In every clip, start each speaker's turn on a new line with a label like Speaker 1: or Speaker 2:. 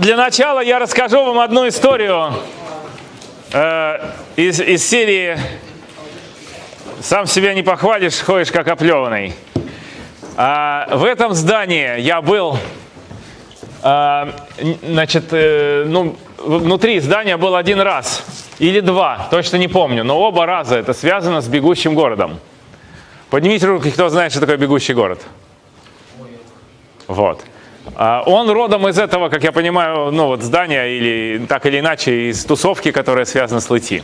Speaker 1: Для начала я расскажу вам одну историю э, из, из серии «Сам себя не похвалишь, ходишь как оплеванный». А, в этом здании я был, а, значит, э, ну, внутри здания был один раз или два, точно не помню, но оба раза это связано с бегущим городом. Поднимите руки, кто знает, что такое бегущий город. Вот. А, Он родом из этого, как я понимаю, ну вот здания или так или иначе из тусовки, которая связана с Лыти.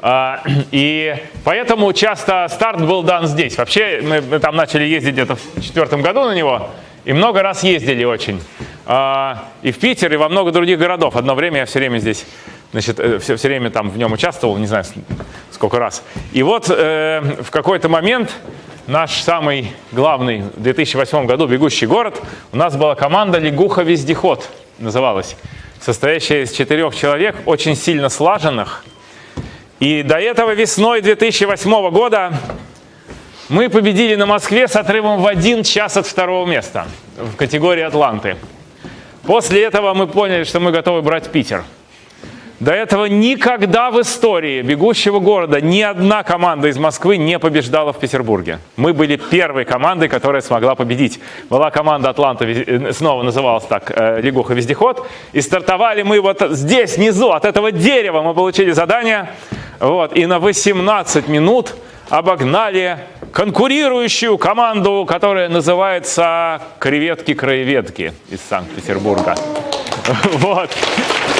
Speaker 1: А, И поэтому часто старт был дан здесь. Вообще мы там начали ездить где-то в четвертом году на него и много раз ездили очень. А, И в Питер, и во много других городов. Одно время я все время здесь, значит, э, все, все время там в нем участвовал, не знаю сколько раз. И вот э, в какой-то момент наш самый главный в 2008 году «Бегущий город», у нас была команда «Лягуха-вездеход» называлась, состоящая из четырех человек, очень сильно слаженных. И до этого весной 2008 года мы победили на Москве с отрывом в один час от второго места в категории «Атланты». После этого мы поняли, что мы готовы брать Питер. До этого никогда в истории бегущего города ни одна команда из Москвы не побеждала в Петербурге. Мы были первой командой, которая смогла победить. Была команда Атланта, вез- снова называлась так, э, Лягуха Вездеход. И стартовали мы вот здесь, внизу, от этого дерева мы получили задание. Вот, и на 18 минут обогнали конкурирующую команду, которая называется «Креветки-краеведки» из Санкт-Петербурга. Вот.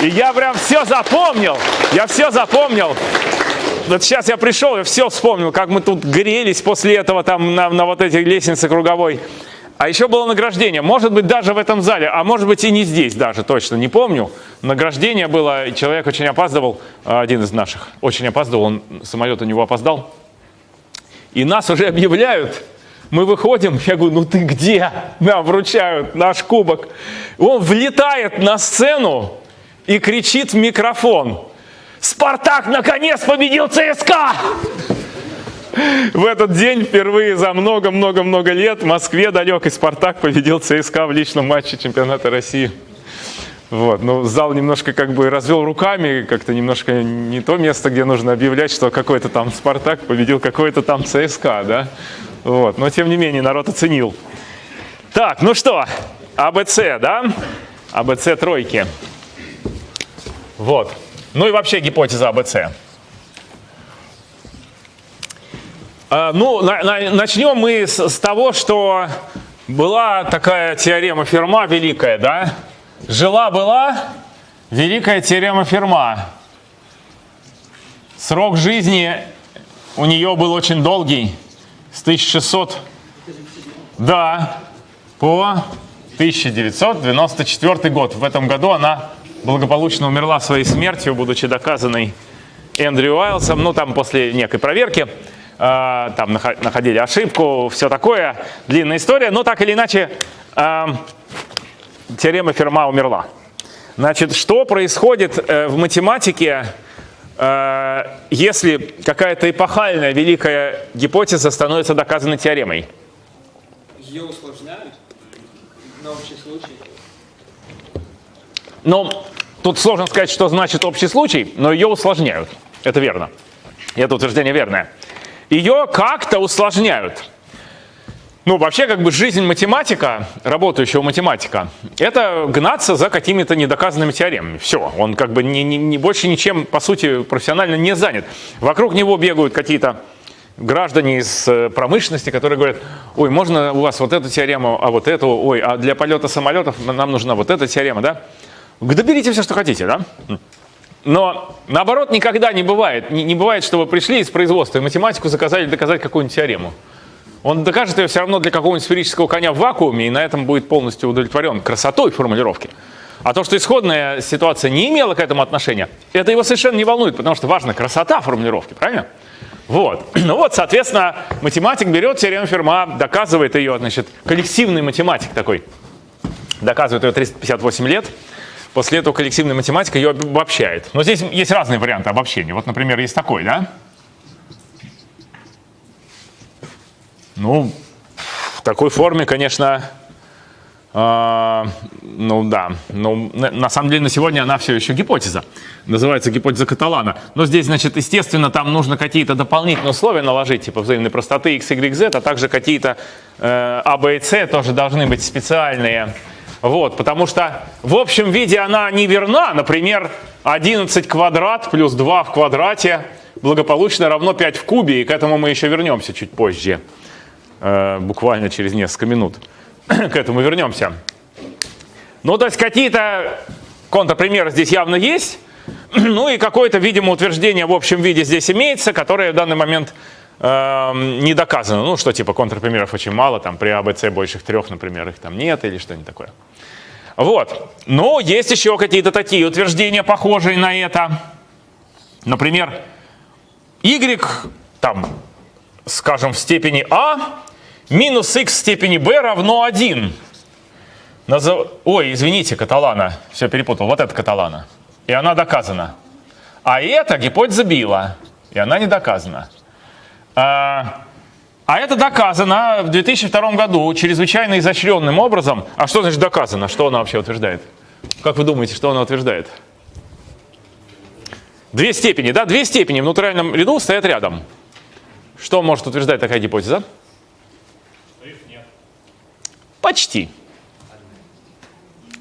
Speaker 1: И я прям все запомнил. Я все запомнил. Вот сейчас я пришел, я все вспомнил, как мы тут грелись после этого там на, на вот этой лестнице круговой. А еще было награждение. Может быть, даже в этом зале, а может быть и не здесь даже, точно не помню. Награждение было, человек очень опаздывал, а, один из наших, очень опаздывал, он, самолет у него опоздал. И нас уже объявляют. Мы выходим, я говорю, ну ты где? Нам вручают наш кубок. Он влетает на сцену и кричит в микрофон. Спартак наконец победил ЦСКА! В этот день впервые за много-много-много лет в Москве далекий Спартак победил ЦСКА в личном матче чемпионата России. Вот, ну, зал немножко как бы развел руками, как-то немножко не то место, где нужно объявлять, что какой-то там Спартак победил какой-то там ЦСКА, да? Вот, но тем не менее народ оценил. Так, ну что, АБЦ, да? АБЦ тройки. Вот. Ну и вообще гипотеза АБЦ. А, Ну, на- на- начнем мы с того, что была такая теорема Ферма великая, да? Жила-была великая теорема Ферма. Срок жизни у нее был очень долгий, с 1600, да, по 1994 год. В этом году она благополучно умерла своей смертью, будучи доказанной Эндрю Уайлсом, ну там после некой проверки, э, там нахо- находили ошибку, все такое, длинная история, но так или иначе э, теорема Ферма умерла. Значит, что происходит э, в математике, э, если какая-то эпохальная великая гипотеза становится доказанной теоремой?
Speaker 2: Ее усложняют на общий случай.
Speaker 1: Ну, тут сложно сказать, что значит общий случай, но ее усложняют. Это верно. Это утверждение верное. Ее как-то усложняют. Ну, вообще, как бы жизнь математика, работающего математика, это гнаться за какими-то недоказанными теоремами. Все, он как бы не, не- не- больше ничем, по сути, профессионально не занят. Вокруг него бегают какие-то граждане из э, промышленности, которые говорят, ой, можно у вас вот эту теорему, а вот эту, ой, а для полета самолетов нам нужна вот эта теорема, да? Да берите все, что хотите, да? Но наоборот никогда не бывает. Не, не бывает, что вы пришли из производства и математику заказали доказать какую-нибудь теорему. Он докажет ее все равно для какого-нибудь сферического коня в вакууме, и на этом будет полностью удовлетворен красотой формулировки. А то, что исходная ситуация не имела к этому отношения, это его совершенно не волнует, потому что важна красота формулировки, правильно? Вот. Ну вот, соответственно, математик берет теорему Ферма, доказывает ее, значит, коллективный математик такой, доказывает ее 358 лет. После этого коллективная математика ее обобщает. Но здесь есть разные варианты обобщения. Вот, например, есть такой, да? Ну, в такой форме, конечно, А, ну да, ну, на, на самом деле на сегодня она все еще гипотеза. Называется гипотеза Каталана. Но здесь, значит, естественно, там нужно какие-то дополнительные условия наложить, типа взаимной простоты x, y, z, а также какие-то э, а, b и c тоже должны быть специальные. Вот, потому что в общем виде она не верна. Например, 11 квадрат плюс 2 в квадрате благополучно равно 5 в кубе, и к этому мы еще вернемся чуть позже, э, буквально через несколько минут. к этому вернемся. Ну, то есть какие-то контрпримеры здесь явно есть. Ну и какое-то, видимо, утверждение в общем виде здесь имеется, которое в данный момент э, не доказано. Ну, что типа контрпримеров очень мало, там при АБЦ больше трех, например, их там нет или что-нибудь такое. Вот. Но есть еще какие-то такие утверждения, похожие на это. Например, y, там, скажем, в степени а минус x в степени b равно 1. Назов... Ой, извините, каталана. Все перепутал. Вот это каталана. И она доказана. А это гипотеза Билла. И она не доказана. А, а это доказано в 2002 году чрезвычайно изощренным образом. А что значит доказано? Что она вообще утверждает? Как вы думаете, что она утверждает? Две степени, да? Две степени в натуральном ряду стоят рядом. Что может утверждать такая гипотеза? Почти.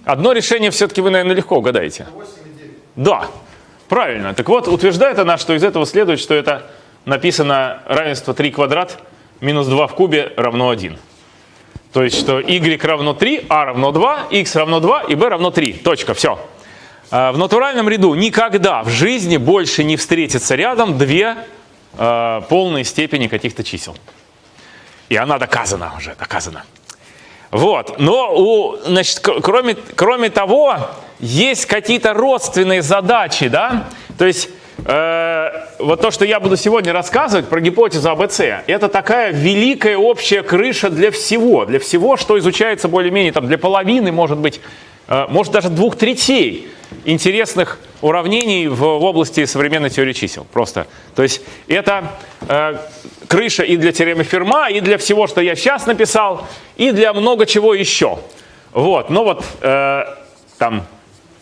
Speaker 1: Одно решение все-таки вы, наверное, легко угадаете. Да, правильно. Так вот, утверждает она, что из этого следует, что это написано равенство 3 квадрат минус 2 в кубе равно 1. То есть, что y равно 3, а равно 2, x равно 2 и b равно 3. Точка, все. А, в натуральном ряду никогда в жизни больше не встретится рядом две э, полные степени каких-то чисел. И она доказана уже, доказана. Вот. Но у, значит, кроме, кроме того, есть какие-то родственные задачи, да? То есть э, вот то, что я буду сегодня рассказывать про гипотезу АБЦ, это такая великая общая крыша для всего, для всего, что изучается более-менее там для половины, может быть, э, может даже двух третей интересных уравнений в, в области современной теории чисел. Просто. То есть это э, крыша и для теоремы Ферма, и для всего, что я сейчас написал, и для много чего еще. Вот, но вот э, там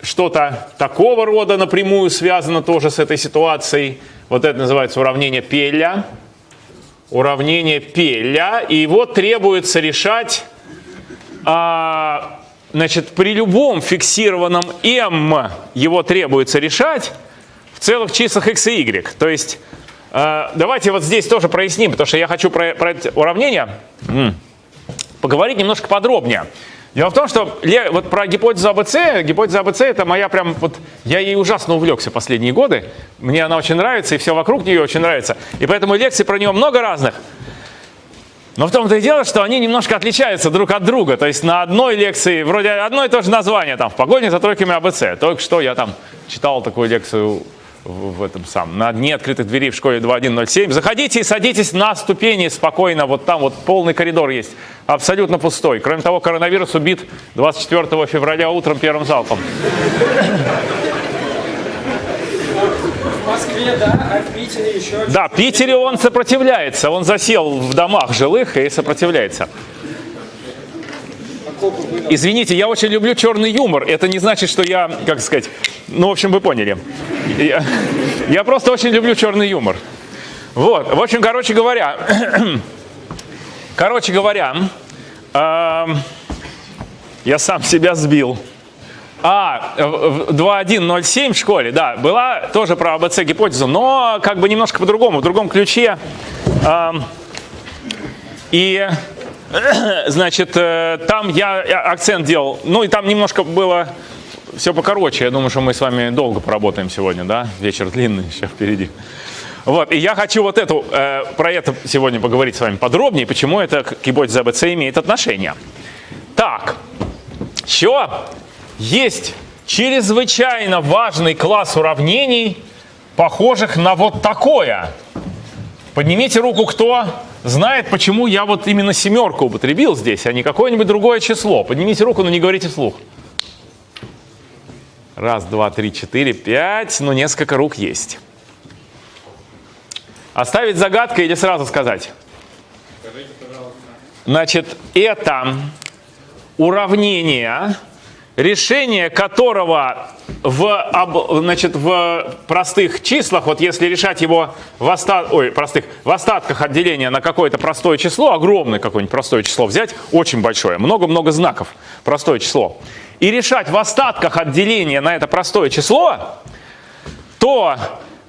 Speaker 1: что-то такого рода напрямую связано тоже с этой ситуацией. Вот это называется уравнение Пеля. Уравнение Пеля. И вот требуется решать а, Значит, при любом фиксированном m его требуется решать в целых числах x и y. То есть, э, давайте вот здесь тоже проясним, потому что я хочу про, про это уравнение м, поговорить немножко подробнее. Дело в том, что вот про гипотезу АБЦ, гипотеза АБЦ это моя прям вот, я ей ужасно увлекся последние годы. Мне она очень нравится, и все вокруг нее очень нравится. И поэтому лекций про нее много разных. Но в том-то и дело, что они немножко отличаются друг от друга. То есть на одной лекции вроде одно и то же название, там, в погоне за тройками АБЦ. Только что я там читал такую лекцию в этом самом, на дне открытых дверей в школе 2107. Заходите и садитесь на ступени спокойно, вот там вот полный коридор есть, абсолютно пустой. Кроме того, коронавирус убит 24 февраля утром первым залпом.
Speaker 2: Москве, да, а в Питере еще...
Speaker 1: Да, в Питере он сопротивляется, он засел в домах жилых и сопротивляется. Извините, я очень люблю черный юмор. Это не значит, что я, как сказать, ну, в общем, вы поняли. Я, я просто очень люблю черный юмор. Вот, в общем, короче говоря, короче говоря, э, я сам себя сбил. А, 2107 в школе, да, была тоже про АБЦ гипотезу, но как бы немножко по-другому, в другом ключе. И, значит, э, там я акцент делал, ну и там немножко было все покороче. Я думаю, что мы с вами долго поработаем сегодня, да, вечер длинный еще впереди. Вот, и я хочу вот эту, э, про это сегодня поговорить с вами подробнее, почему это к гипотезе АБЦ имеет отношение. Так, еще есть чрезвычайно важный класс уравнений, похожих на вот такое. Поднимите руку, кто знает, почему я вот именно семерку употребил здесь, а не какое-нибудь другое число. Поднимите руку, но не говорите вслух. Раз, два, три, четыре, пять. Ну, несколько рук есть. Оставить загадкой или сразу сказать?
Speaker 2: Скажите, пожалуйста.
Speaker 1: Значит, это уравнение, решение которого в, значит, в простых числах, вот если решать его в, остат, ой, простых, в остатках отделения на какое-то простое число, огромное какое-нибудь простое число взять, очень большое, много-много знаков, простое число, и решать в остатках отделения на это простое число, то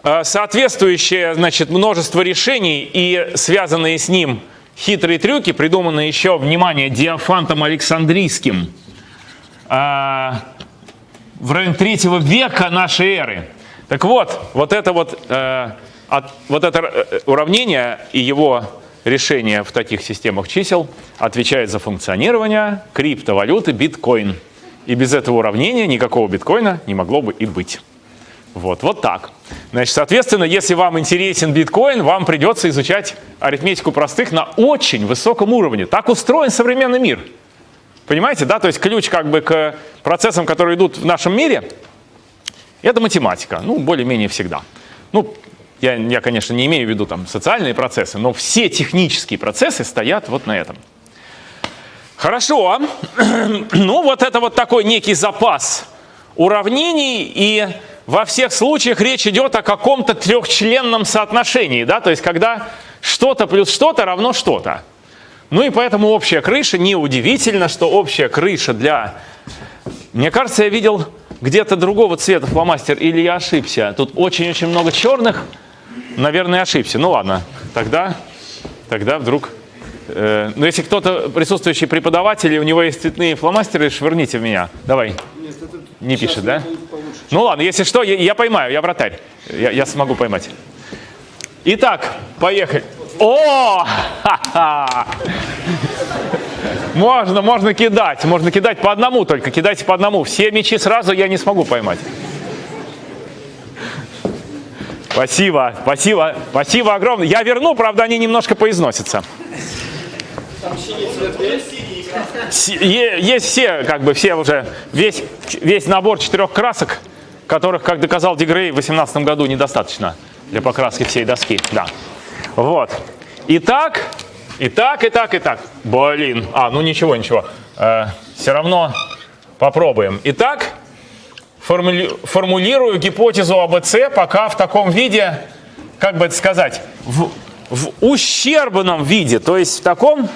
Speaker 1: э, соответствующее значит, множество решений и связанные с ним хитрые трюки, придуманные еще, внимание, Диофантом Александрийским, э, в районе третьего века нашей эры. Так вот, вот это вот, э, от, вот это э, уравнение и его решение в таких системах чисел отвечает за функционирование криптовалюты биткоин. И без этого уравнения никакого биткоина не могло бы и быть. Вот, вот так. Значит, соответственно, если вам интересен биткоин, вам придется изучать арифметику простых на очень высоком уровне. Так устроен современный мир. Понимаете, да? То есть ключ как бы к процессам, которые идут в нашем мире, это математика. Ну, более-менее всегда. Ну, я, я, конечно, не имею в виду там социальные процессы, но все технические процессы стоят вот на этом. Хорошо. ну, вот это вот такой некий запас уравнений, и во всех случаях речь идет о каком-то трехчленном соотношении, да, то есть когда что-то плюс что-то равно что-то. Ну и поэтому общая крыша, неудивительно, что общая крыша для... Мне кажется, я видел где-то другого цвета фломастер, или я ошибся. Тут очень-очень много черных, наверное, ошибся. Ну ладно, тогда, тогда вдруг... Э, ну если кто-то, присутствующий преподаватель, у него есть цветные фломастеры, швырните в меня. Давай. Не пишет, да? Ну ладно, если что, я, я поймаю, я вратарь. Я, я смогу поймать. Итак, поехали. О! Ха-ха! Можно, можно кидать. Можно кидать по одному только. Кидайте по одному. Все мячи сразу я не смогу поймать. Спасибо, спасибо, спасибо огромное. Я верну, правда, они немножко поизносятся. Есть все, как бы все уже, весь, весь набор четырех красок, которых, как доказал Дегрей в 2018 году, недостаточно для покраски всей доски. Да. Вот. Итак, итак, итак, итак. Блин. А, ну ничего, ничего. Э, все равно попробуем. Итак, формули формулирую гипотезу АБЦ пока в таком виде, как бы это сказать, в, в ущербном виде. То есть в таком,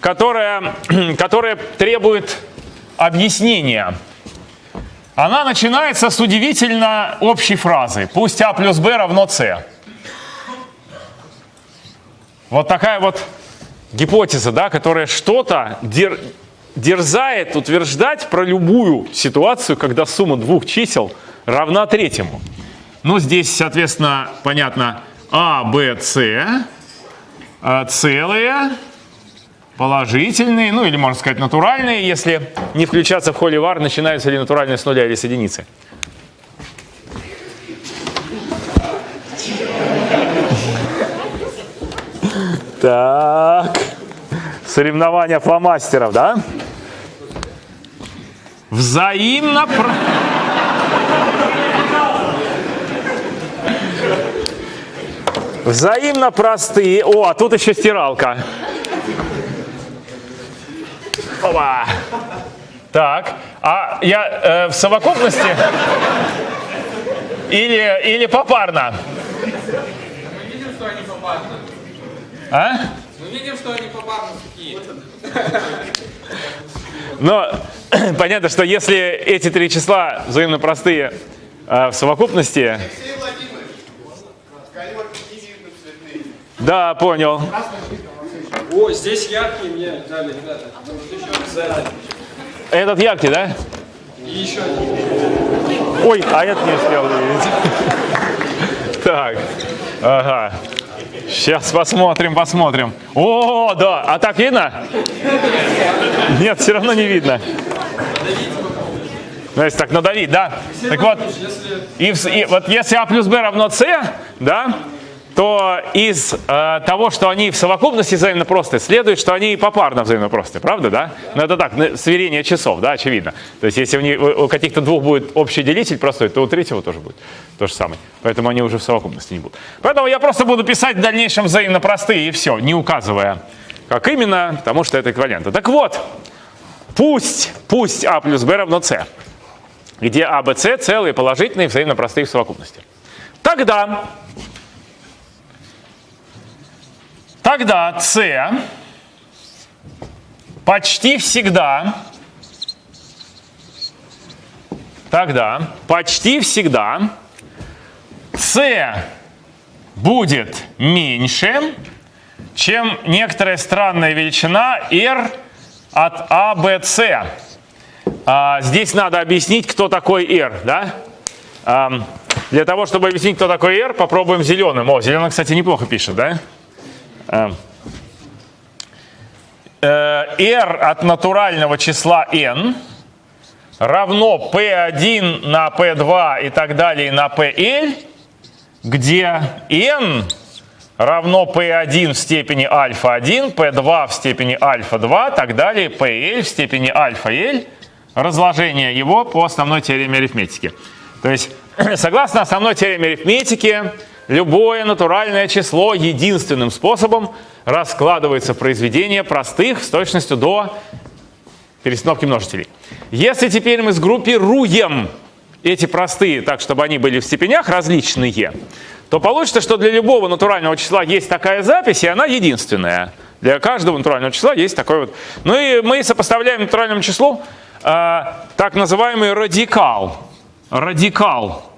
Speaker 1: которое, которое требует объяснения. Она начинается с удивительно общей фразы. Пусть А плюс Б равно С. Вот такая вот гипотеза, да, которая что-то дер, дерзает утверждать про любую ситуацию, когда сумма двух чисел равна третьему. Ну, здесь, соответственно, понятно, А, Б, С а, целые, положительные, ну или, можно сказать, натуральные, если не включаться в холивар, начинаются ли натуральные с нуля или с единицы. Так. Соревнования фломастеров, да? Взаимно... Взаимно простые. О, а тут еще стиралка. Опа. Так, а я э, в совокупности или, или попарно? Мы видим, что они попарно. А? Мы видим, что они попарно такие. Но понятно, что если эти три числа взаимно простые э, в совокупности... Да, понял.
Speaker 2: О, здесь яркий мне дали, ребята.
Speaker 1: Этот яркий, да?
Speaker 2: И еще один.
Speaker 1: Ой, а этот не успел увидеть. Так, ага. Сейчас посмотрим, посмотрим. О, да, а так видно? Нет, все равно не видно. Ну, если так надавить, да? Так вот, и, и, вот если А плюс Б равно С, да, то из э, того, что они в совокупности взаимно простые, следует, что они и попарно взаимно простые, правда, да? Ну это так, сверение часов, да, очевидно. То есть если у, у каких-то двух будет общий делитель простой, то у третьего тоже будет то же самое. Поэтому они уже в совокупности не будут. Поэтому я просто буду писать в дальнейшем взаимно простые и все, не указывая, как именно, потому что это эквиваленты. Так вот, Пусть, пусть А плюс Б равно С, где А, Б, С целые, положительные, взаимно простые в совокупности. Тогда, тогда С почти всегда, тогда почти всегда С будет меньше, чем некоторая странная величина r от А, Б, С. А, здесь надо объяснить, кто такой R. Да? А, для того, чтобы объяснить, кто такой R, попробуем зеленым. О, зеленый, кстати, неплохо пишет, да? А, R от натурального числа n равно P1 на P2 и так далее на PL, где n равно P1 в степени альфа-1, P2 в степени альфа-2, так далее, PL в степени альфа-L, разложение его по основной теореме арифметики. То есть, согласно основной теореме арифметики, любое натуральное число единственным способом раскладывается в произведение простых с точностью до перестановки множителей. Если теперь мы сгруппируем эти простые так, чтобы они были в степенях различные, то получится, что для любого натурального числа есть такая запись, и она единственная. Для каждого натурального числа есть такой вот. Ну и мы сопоставляем натуральному числу э, так называемый радикал. Радикал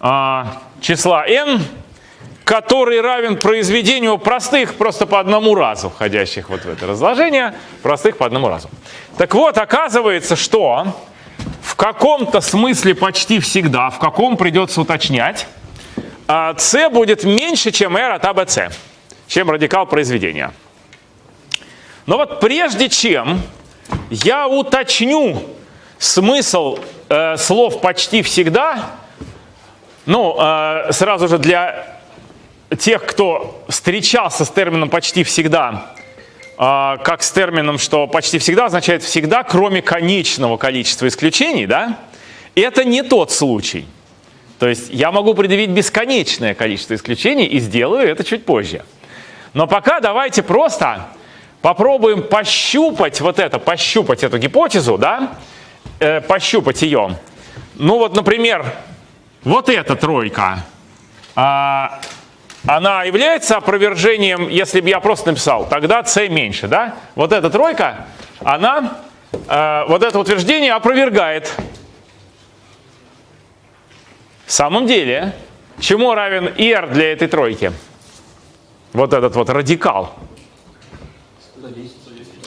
Speaker 1: э, числа n, который равен произведению простых просто по одному разу, входящих вот в это разложение, простых по одному разу. Так вот, оказывается, что в каком-то смысле почти всегда, в каком придется уточнять, c а будет меньше, чем r от ABC, чем радикал произведения. Но вот прежде чем я уточню смысл э, слов почти всегда, ну, э, сразу же для тех, кто встречался с термином почти всегда, э, как с термином, что почти всегда означает всегда, кроме конечного количества исключений, да, это не тот случай. То есть я могу предъявить бесконечное количество исключений и сделаю это чуть позже. Но пока давайте просто попробуем пощупать вот это, пощупать эту гипотезу, да, э, пощупать ее. Ну вот, например, вот эта тройка, а, она является опровержением, если бы я просто написал, тогда c меньше, да? Вот эта тройка, она, э, вот это утверждение опровергает в самом деле, чему равен r для этой тройки? Вот этот вот радикал.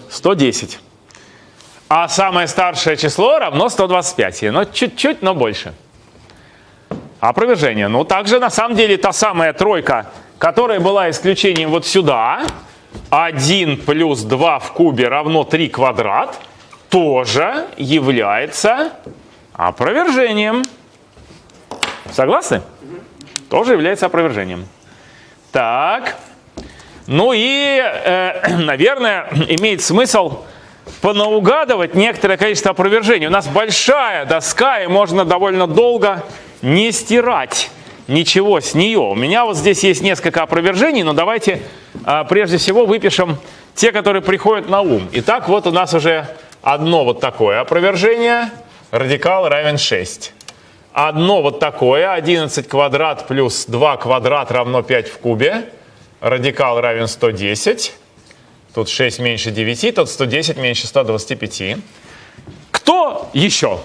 Speaker 1: 110. А самое старшее число равно 125. Но чуть-чуть, но больше. Опровержение. Ну, также на самом деле та самая тройка, которая была исключением вот сюда, 1 плюс 2 в кубе равно 3 квадрат, тоже является опровержением. Согласны? Тоже является опровержением. Так. Ну и, э, наверное, имеет смысл понаугадывать некоторое количество опровержений. У нас большая доска, и можно довольно долго не стирать ничего с нее. У меня вот здесь есть несколько опровержений, но давайте э, прежде всего выпишем те, которые приходят на ум. Итак, вот у нас уже одно вот такое опровержение. Радикал равен 6 одно вот такое, 11 квадрат плюс 2 квадрат равно 5 в кубе. Радикал равен 110. Тут 6 меньше 9, тут 110 меньше 125. Кто еще?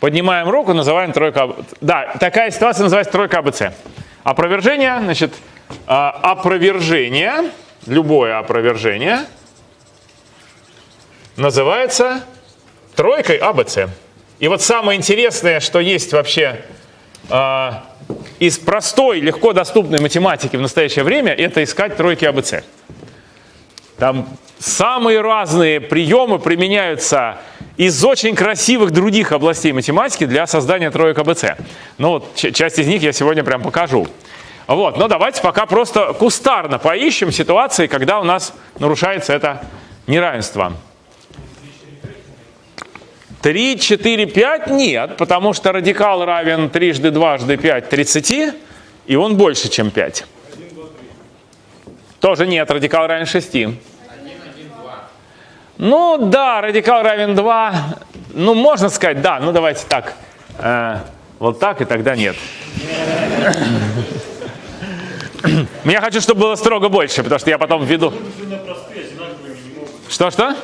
Speaker 1: Поднимаем руку, называем тройка. Да, такая ситуация называется тройка АБЦ. Опровержение, значит, а, опровержение, любое опровержение называется тройкой АБЦ. И вот самое интересное, что есть вообще э, из простой, легко доступной математики в настоящее время, это искать тройки АБЦ. Там самые разные приемы применяются из очень красивых других областей математики для создания троек АБЦ. Ну вот, часть из них я сегодня прям покажу. Вот, но давайте пока просто кустарно поищем ситуации, когда у нас нарушается это неравенство. 3, 4, 5 нет, потому что радикал равен трижды дважды 5 30, и он больше, чем 5. 1, 2, 3. Тоже нет, радикал равен 6. 1, 1, 2. Ну да, радикал равен 2. Ну, можно сказать, да. Ну, давайте так. Э, вот так, и тогда нет. Я хочу, чтобы было строго больше, потому что я потом введу. Что-что?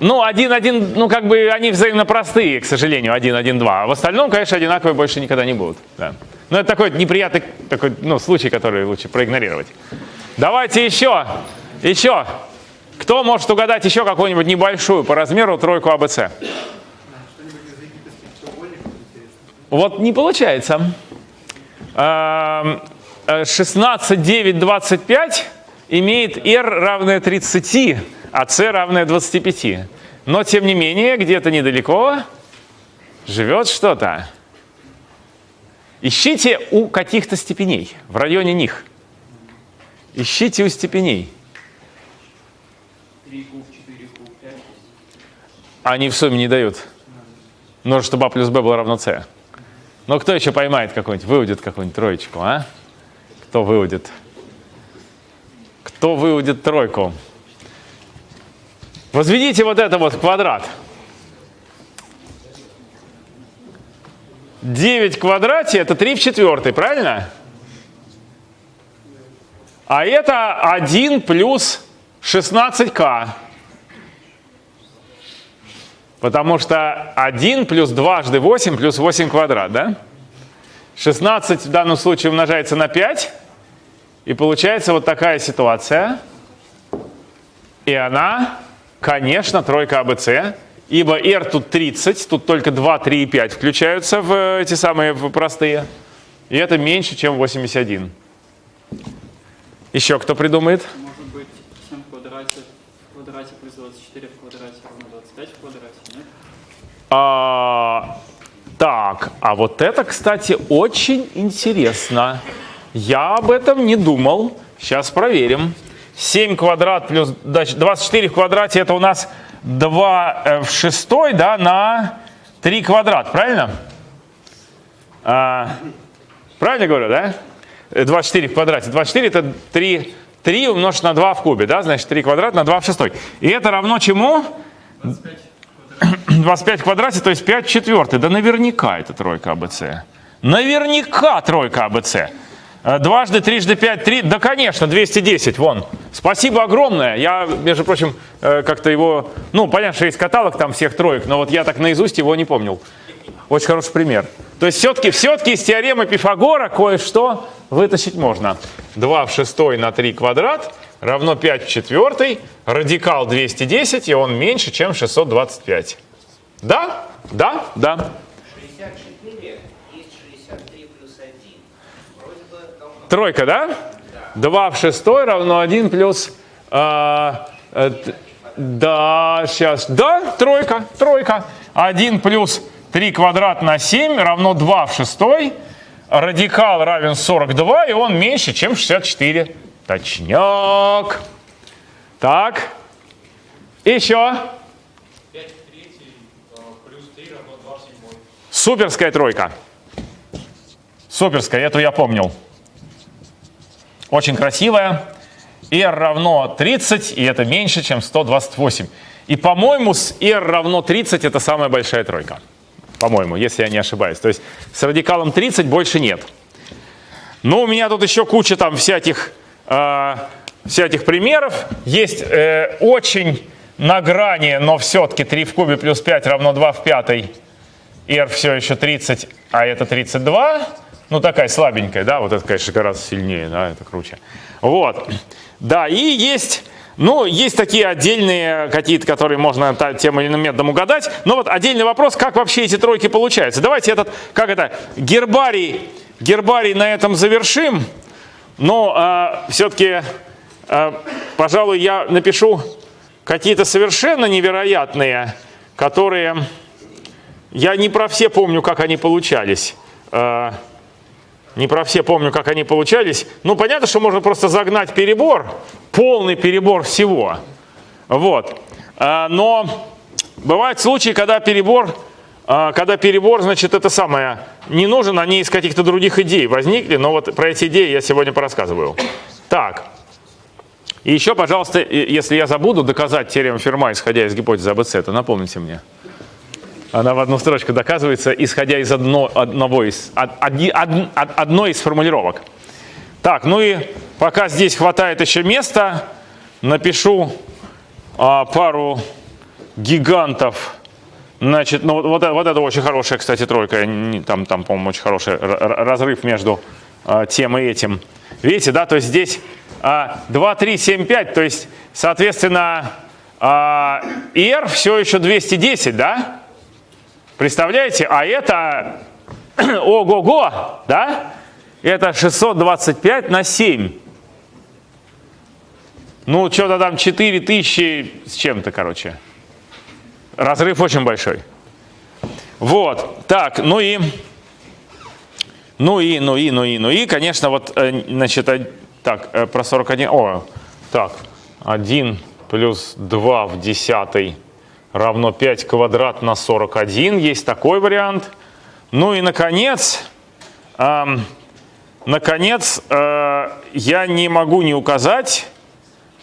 Speaker 1: Ну, один, один, ну, как бы они взаимно простые, к сожалению, один, один, два. А в остальном, конечно, одинаковые больше никогда не будут. Да. Но это такой неприятный такой, ну, случай, который лучше проигнорировать. Давайте еще, еще. Кто может угадать еще какую-нибудь небольшую по размеру тройку АБЦ? Вот не получается. Эм, э, 16, 9, 25 имеет R равное 30, а C равное 25. Но, тем не менее, где-то недалеко живет что-то. Ищите у каких-то степеней, в районе них. Ищите у степеней.
Speaker 3: 3 куб, 4 куб, 5
Speaker 1: Они в сумме не дают. Нужно, чтобы А плюс Б было равно С. Но кто еще поймает какой-нибудь, выудит какую-нибудь троечку, а? Кто выудит? Кто выудит тройку? Возведите вот это вот в квадрат. 9 в квадрате это 3 в четвертой, правильно? А это 1 плюс 16к. Потому что 1 плюс дважды 8 плюс 8 квадрат, да? 16 в данном случае умножается на 5. И получается вот такая ситуация. И она, конечно, тройка АБЦ. Ибо R тут 30, тут только 2, 3 и 5 включаются в э, эти самые простые. И это меньше, чем 81. Еще кто придумает?
Speaker 4: Может быть 7 в квадрате, в квадрате плюс 24 в квадрате равно 25 в квадрате, нет?
Speaker 1: А, так, а вот это, кстати, очень интересно. Я об этом не думал. Сейчас проверим. 7 квадрат плюс значит, 24 в квадрате это у нас 2 э, в шестой, да, на 3 квадрат, правильно? А, правильно говорю, да? Э, 24 в квадрате. 24 это 3, 3 умножить на 2 в кубе, да? Значит, 3 квадрат на 2 в шестой. И это равно чему? 25 в квадрате, то есть 5 в четвертой. Да наверняка это тройка АБЦ. Наверняка тройка АБЦ. Э, Дважды, трижды, пять, три. Да, конечно, 210, вон. Спасибо огромное. Я, между прочим, э, как-то его... Ну, понятно, что есть каталог там всех троек, но вот я так наизусть его не помнил. Очень хороший пример. То есть все-таки все из теоремы Пифагора кое-что вытащить можно. 2 в шестой на 3 квадрат равно 5 в четвертой. Радикал 210, и он меньше, чем 625. Да? Да? Да.
Speaker 5: 64 есть 63 плюс 1. Вроде бы давно.
Speaker 1: Тройка, да? 2 в шестой равно 1 плюс... а, э, т- да, сейчас. Да, тройка, тройка. 1 плюс 3 квадрат на 7 равно 2 в шестой. Радикал равен 42, и он меньше, чем 64. Точняк. Так. Еще.
Speaker 3: 5 в третьей плюс 3 равно 2 в седьмой.
Speaker 1: Суперская тройка. Суперская, эту я помнил. Очень красивая. R равно 30, и это меньше, чем 128. И, по-моему, с R равно 30 это самая большая тройка. По-моему, если я не ошибаюсь. То есть с радикалом 30 больше нет. Но у меня тут еще куча там всяких, э, всяких примеров. Есть э, очень на грани, но все-таки 3 в кубе плюс 5 равно 2 в пятой. R все еще 30, а это 32. Ну, такая слабенькая, да, вот это, конечно, гораздо сильнее, да, это круче. Вот. Да, и есть, ну, есть такие отдельные какие-то, которые можно тем или иным методом угадать. Но вот отдельный вопрос, как вообще эти тройки получаются. Давайте этот, как это, гербарий, гербарий на этом завершим. Но все-таки, пожалуй, я напишу какие-то совершенно невероятные, которые... Я не про все помню, как они получались. Э, Не про все помню, как они получались. Ну, понятно, что можно просто загнать перебор, полный перебор всего. Вот. Э, Но бывают случаи, когда перебор, э, когда перебор, значит, это самое, не нужен, они из каких-то других идей возникли, но вот про эти идеи я сегодня порассказываю. Так. И еще, пожалуйста, если я забуду доказать теорему Ферма, исходя из гипотезы АБЦ, то напомните мне. Она в одну строчку доказывается, исходя из одно- одного из, од- од- од- одной из формулировок. Так, ну и пока здесь хватает еще места, напишу а, пару гигантов. Значит, ну вот, вот это, очень хорошая, кстати, тройка. Там, там по-моему, очень хороший разрыв между а, тем и этим. Видите, да, то есть здесь а, 2, 3, 7, 5, то есть, соответственно, а, R все еще 210, да? Представляете? А это, ого-го, да? Это 625 на 7. Ну, что-то там 4000 с чем-то, короче. Разрыв очень большой. Вот, так, ну и, ну и, ну и, ну и, ну и, конечно, вот, э, значит, э, так, э, про 41, о, так, 1 плюс 2 в десятой равно 5 квадрат на 41, есть такой вариант. Ну и, наконец, ам, наконец, э, я не могу не указать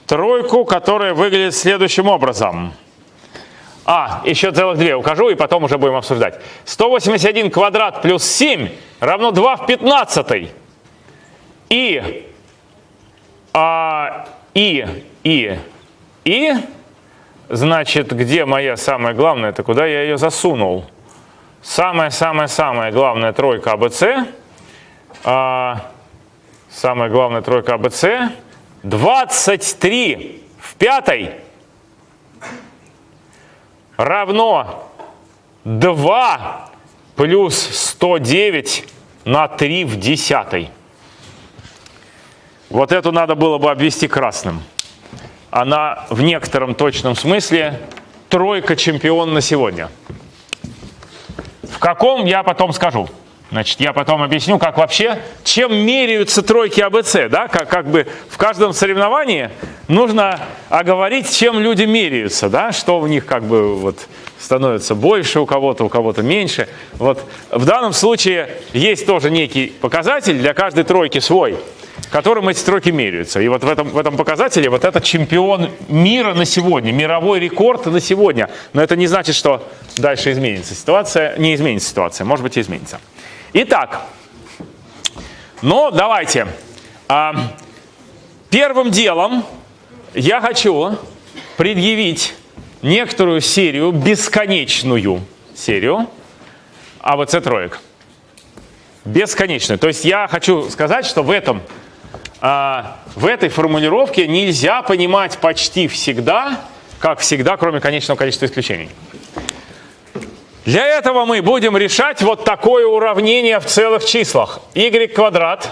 Speaker 1: тройку, которая выглядит следующим образом. А, еще целых две укажу, и потом уже будем обсуждать. 181 квадрат плюс 7 равно 2 в 15. И, а, и, и, и, значит, где моя самая главная, это куда я ее засунул? Самая-самая-самая главная тройка АБЦ. А, самая главная тройка АБЦ. 23 в пятой равно 2 плюс 109 на 3 в десятой. Вот эту надо было бы обвести красным. Она в некотором точном смысле тройка чемпион на сегодня. В каком я потом скажу. Значит, я потом объясню, как вообще, чем меряются тройки АБЦ, да, как, как бы в каждом соревновании нужно оговорить, чем люди меряются, да, что у них как бы вот становится больше у кого-то, у кого-то меньше. Вот в данном случае есть тоже некий показатель для каждой тройки свой, которым эти тройки меряются. И вот в этом, в этом показателе вот это чемпион мира на сегодня, мировой рекорд на сегодня. Но это не значит, что дальше изменится ситуация, не изменится ситуация, может быть изменится. Итак, ну давайте. А, первым делом я хочу предъявить некоторую серию, бесконечную серию АВЦ троек. Бесконечную. То есть я хочу сказать, что в этом а, в этой формулировке нельзя понимать почти всегда, как всегда, кроме конечного количества исключений. Для этого мы будем решать вот такое уравнение в целых числах. y квадрат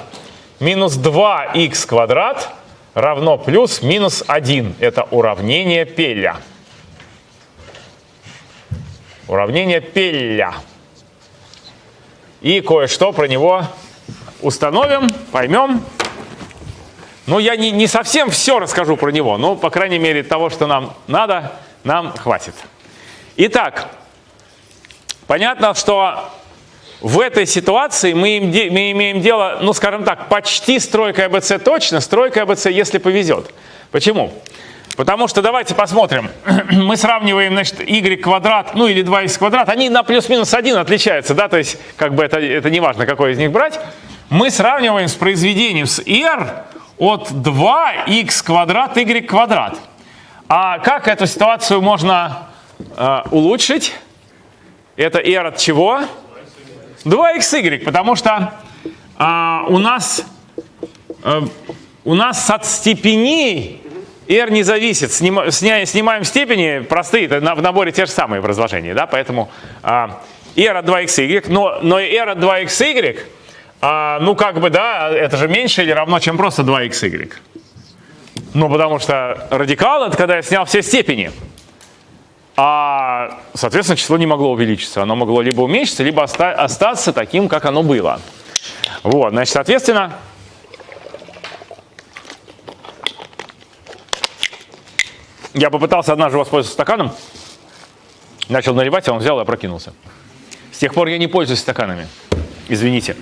Speaker 1: минус 2x квадрат равно плюс минус 1. Это уравнение Пелля. Уравнение Пелля. И кое-что про него установим, поймем. Ну, я не, не совсем все расскажу про него, но, по крайней мере, того, что нам надо, нам хватит. Итак, понятно, что в этой ситуации мы, им мы имеем дело, ну, скажем так, почти с тройкой АБЦ точно, с тройкой АБЦ, если повезет. Почему? Потому что давайте посмотрим. Мы сравниваем, значит, y квадрат, ну или 2x квадрат. Они на плюс-минус 1 отличаются, да, то есть как бы это, это не важно, какой из них брать. Мы сравниваем с произведением с r от 2x квадрат y квадрат. А как эту ситуацию можно э, улучшить? Это r от чего? 2xy, потому что а, у нас э, у нас от степеней r не зависит. Снима- сня- снимаем степени простые, это в наборе те же самые в разложении, да, поэтому а, r от 2xy, но, но r от 2xy, а, ну как бы, да, это же меньше или равно, чем просто 2xy. Ну, потому что радикал это когда я снял все степени. А, соответственно, число не могло увеличиться. Оно могло либо уменьшиться, либо оста- остаться таким, как оно было. Вот, значит, соответственно, я попытался однажды воспользоваться стаканом, начал наливать, а он взял и опрокинулся. С тех пор я не пользуюсь стаканами. Извините.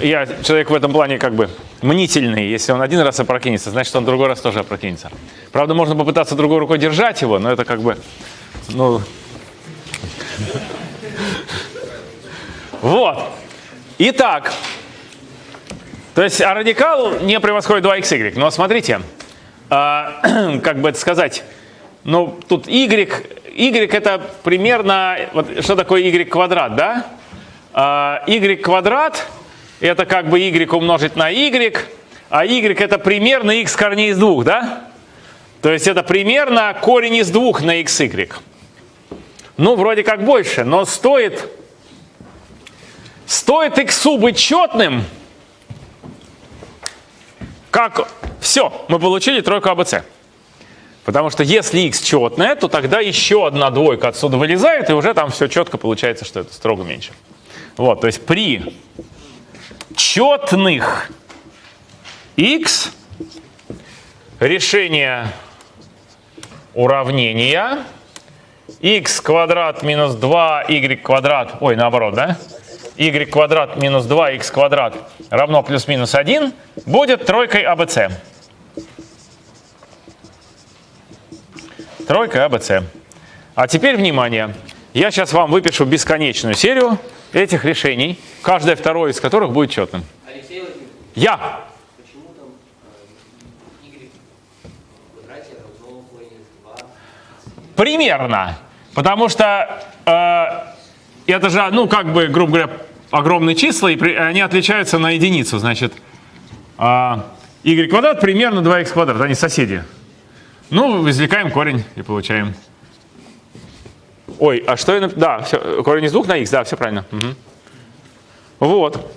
Speaker 1: Я человек в этом плане как бы мнительный. Если он один раз опрокинется, значит, он другой раз тоже опрокинется. Правда, можно попытаться другой рукой держать его, но это как бы, ну... Вот. Итак, то есть а радикал не превосходит 2xy. Но смотрите, а, как бы это сказать, ну тут y, y это примерно, вот что такое y квадрат, да? А, y квадрат это как бы y умножить на y, а y это примерно x корней из двух, да? То есть это примерно корень из двух на xy. Ну, вроде как больше, но стоит, стоит x быть четным, как все, мы получили тройку АБЦ. Потому что если x четное, то тогда еще одна двойка отсюда вылезает, и уже там все четко получается, что это строго меньше. Вот, то есть при четных x решение уравнения x квадрат минус 2y квадрат, ой, наоборот, да? y квадрат минус 2x квадрат равно плюс-минус 1 будет тройкой АБЦ. Тройка АБЦ. А теперь внимание. Я сейчас вам выпишу бесконечную серию этих решений, каждое второе из которых будет четным.
Speaker 5: Алексей Владимирович,
Speaker 1: Я.
Speaker 5: почему там y в квадрате равно корень из 2?
Speaker 1: Примерно. Потому что э, это же, ну, как бы, грубо говоря, огромные числа, и при, они отличаются на единицу. Значит, э, y квадрат примерно 2x квадрат, они соседи. Ну, извлекаем корень и получаем. Ой, а что я... Да, всё, корень из двух на x, да, все правильно. Мгм. Вот.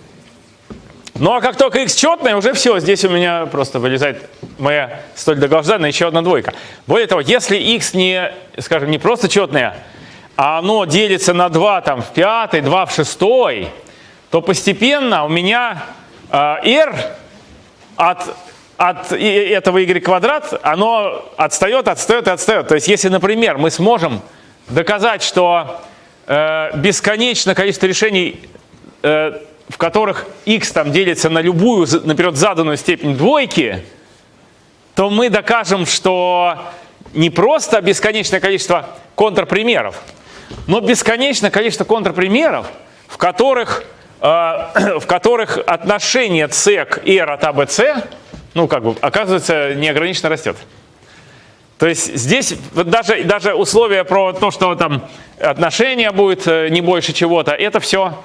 Speaker 1: Ну а как только x четное, уже все, здесь у меня просто вылезает моя столь долгожданная еще одна двойка. Более того, если x не, скажем, не просто четное, а оно делится на 2 там, в пятой, 2 в шестой, то постепенно у меня э, r от, от этого y квадрат, оно отстает, отстает и отстает. То есть если, например, мы сможем доказать, что э, бесконечное количество решений э, в которых x там делится на любую, наперед заданную степень двойки, то мы докажем, что не просто бесконечное количество контрпримеров, но бесконечное количество контрпримеров, в которых, э, в которых отношение c к r от ABC, ну, как бы, оказывается, неограниченно растет. То есть здесь вот даже, даже условия про то, что там отношение будет э, не больше чего-то, это все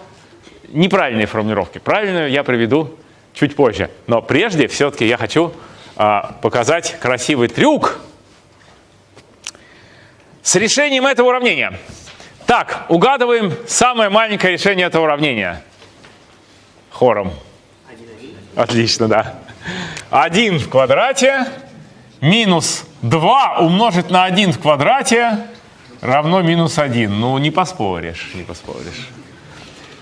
Speaker 1: неправильные формулировки. Правильную я приведу чуть позже. Но прежде все-таки я хочу а, показать красивый трюк с решением этого уравнения. Так, угадываем самое маленькое решение этого уравнения. Хором. Отлично, да. 1 в квадрате минус 2 умножить на 1 в квадрате равно минус 1. Ну, не поспоришь, не поспоришь.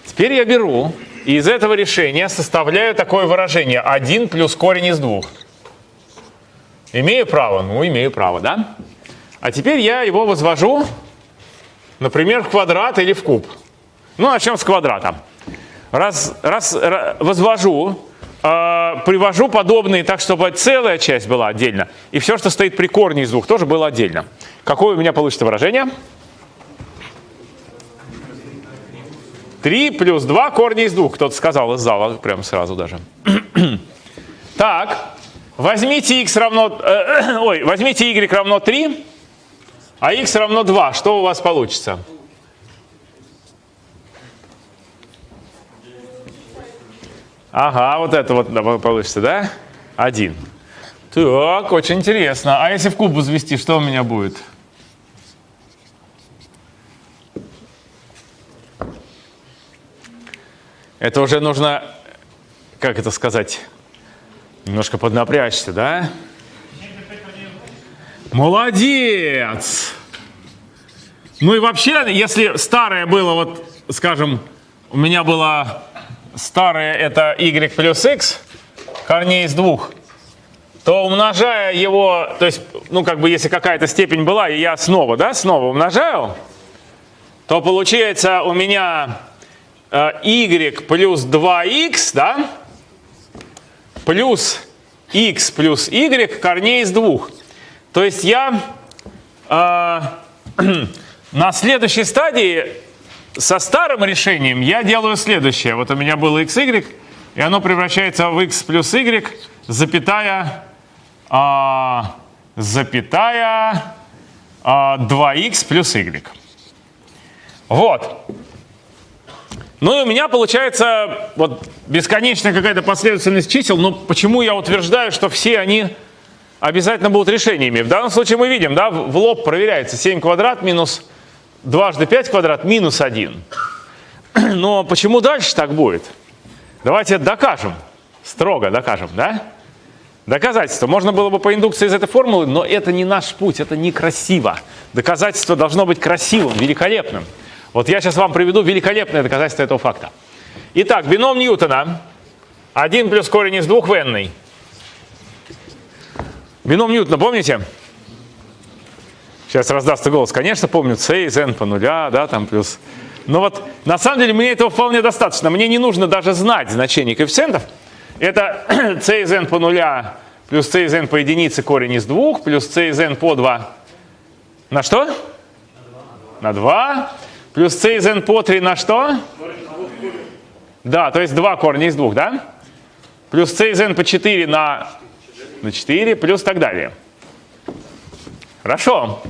Speaker 1: Теперь я беру и из этого решения составляю такое выражение 1 плюс корень из двух. Имею право? Ну, имею право, да? А теперь я его возвожу, например, в квадрат или в куб. Ну, начнем с квадрата. Раз, раз ра- возвожу, э, привожу подобные так, чтобы целая часть была отдельно, и все, что стоит при корне из двух, тоже было отдельно. Какое у меня получится выражение? 3 плюс 2 корня из двух. Кто-то сказал из зала, прямо сразу даже. так, возьмите x равно... э, ой, возьмите y равно 3, а x равно 2. Что у вас получится? Ага, вот это вот получится, да? 1. Так, очень интересно. А если в куб возвести, что у меня будет? Это уже нужно, как это сказать, немножко поднапрячься, да? Молодец! Ну и вообще, если старое было, вот, скажем, у меня было старое это y плюс x, корней из двух, то умножая его, то есть, ну как бы если какая-то степень была, и я снова, да, снова умножаю, то получается у меня э, y плюс 2x, да, плюс x плюс y корней из двух. То есть я э, на следующей стадии со старым решением я делаю следующее. Вот у меня было x, y, и оно превращается в x плюс y, запятая, а, запятая а, 2x плюс y. Вот. Ну и у меня получается вот бесконечная какая-то последовательность чисел, но почему я утверждаю, что все они обязательно будут решениями? В данном случае мы видим, да, в лоб проверяется 7 квадрат минус дважды 5 квадрат минус 1. Но почему дальше так будет? Давайте докажем. Строго докажем, да? Доказательство. Можно было бы по индукции из этой формулы, но это не наш путь, это некрасиво. Доказательство должно быть красивым, великолепным. Вот я сейчас вам приведу великолепное доказательство этого факта. Итак, бином Ньютона. 1 плюс корень из 2 в n. Бином Ньютона, помните? Сейчас раздастся голос. Конечно, помню, c из n по нуля, да, там плюс. Но вот на самом деле мне этого вполне достаточно. Мне не нужно даже знать значение коэффициентов. Это c из n по нуля плюс c из n по единице корень из 2 плюс c из n по 2. На что? На 2. Плюс c из n по 3 на что? Да, то есть 2 корня из 2, да? Плюс c из n по 4 на, на 4, плюс так далее. Хорошо.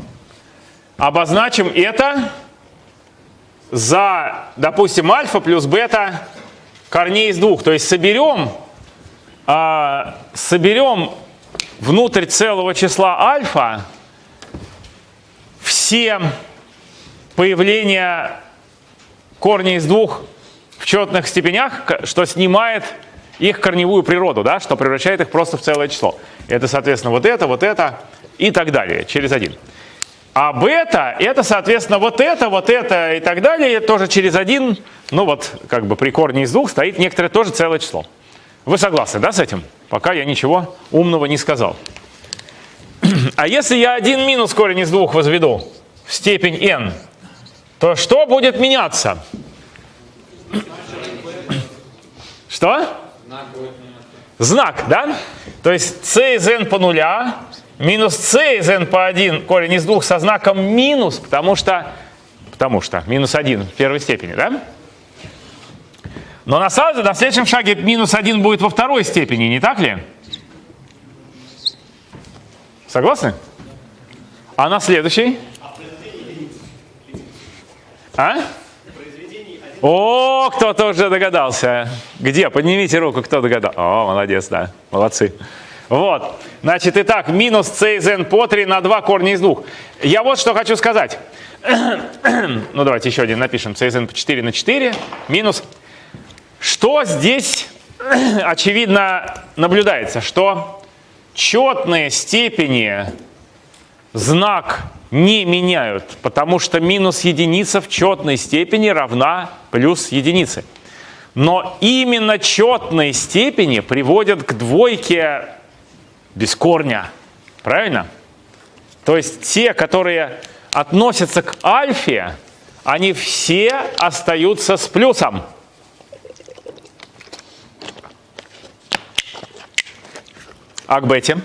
Speaker 1: Обозначим это за, допустим, альфа плюс бета корней из двух. То есть соберем, а, соберем внутрь целого числа альфа все появления корней из двух в четных степенях, что снимает их корневую природу, да, что превращает их просто в целое число. Это, соответственно, вот это, вот это и так далее, через один. А бета это, соответственно, вот это, вот это и так далее, тоже через один, ну вот, как бы при корне из двух стоит некоторое тоже целое число. Вы согласны, да, с этим? Пока я ничего умного не сказал. А если я один минус корень из двух возведу в степень n, то что будет меняться? Что? Знак, да? То есть c из n по нуля минус c из n по 1 корень из двух со знаком минус, потому что, потому что минус 1 в первой степени, да? Но на, самом, на следующем шаге минус 1 будет во второй степени, не так ли? Согласны? А на следующей? А? О, кто-то уже догадался. Где? Поднимите руку, кто догадался. О, молодец, да. Молодцы. Вот. Значит, итак, минус c из n по 3 на 2 корня из 2. Я вот что хочу сказать. ну, давайте еще один напишем. c из n по 4 на 4 минус. Что здесь очевидно наблюдается? Что четные степени знак не меняют, потому что минус единица в четной степени равна плюс единице. Но именно четные степени приводят к двойке без корня. Правильно? То есть те, которые относятся к альфе, они все остаются с плюсом. А к бете?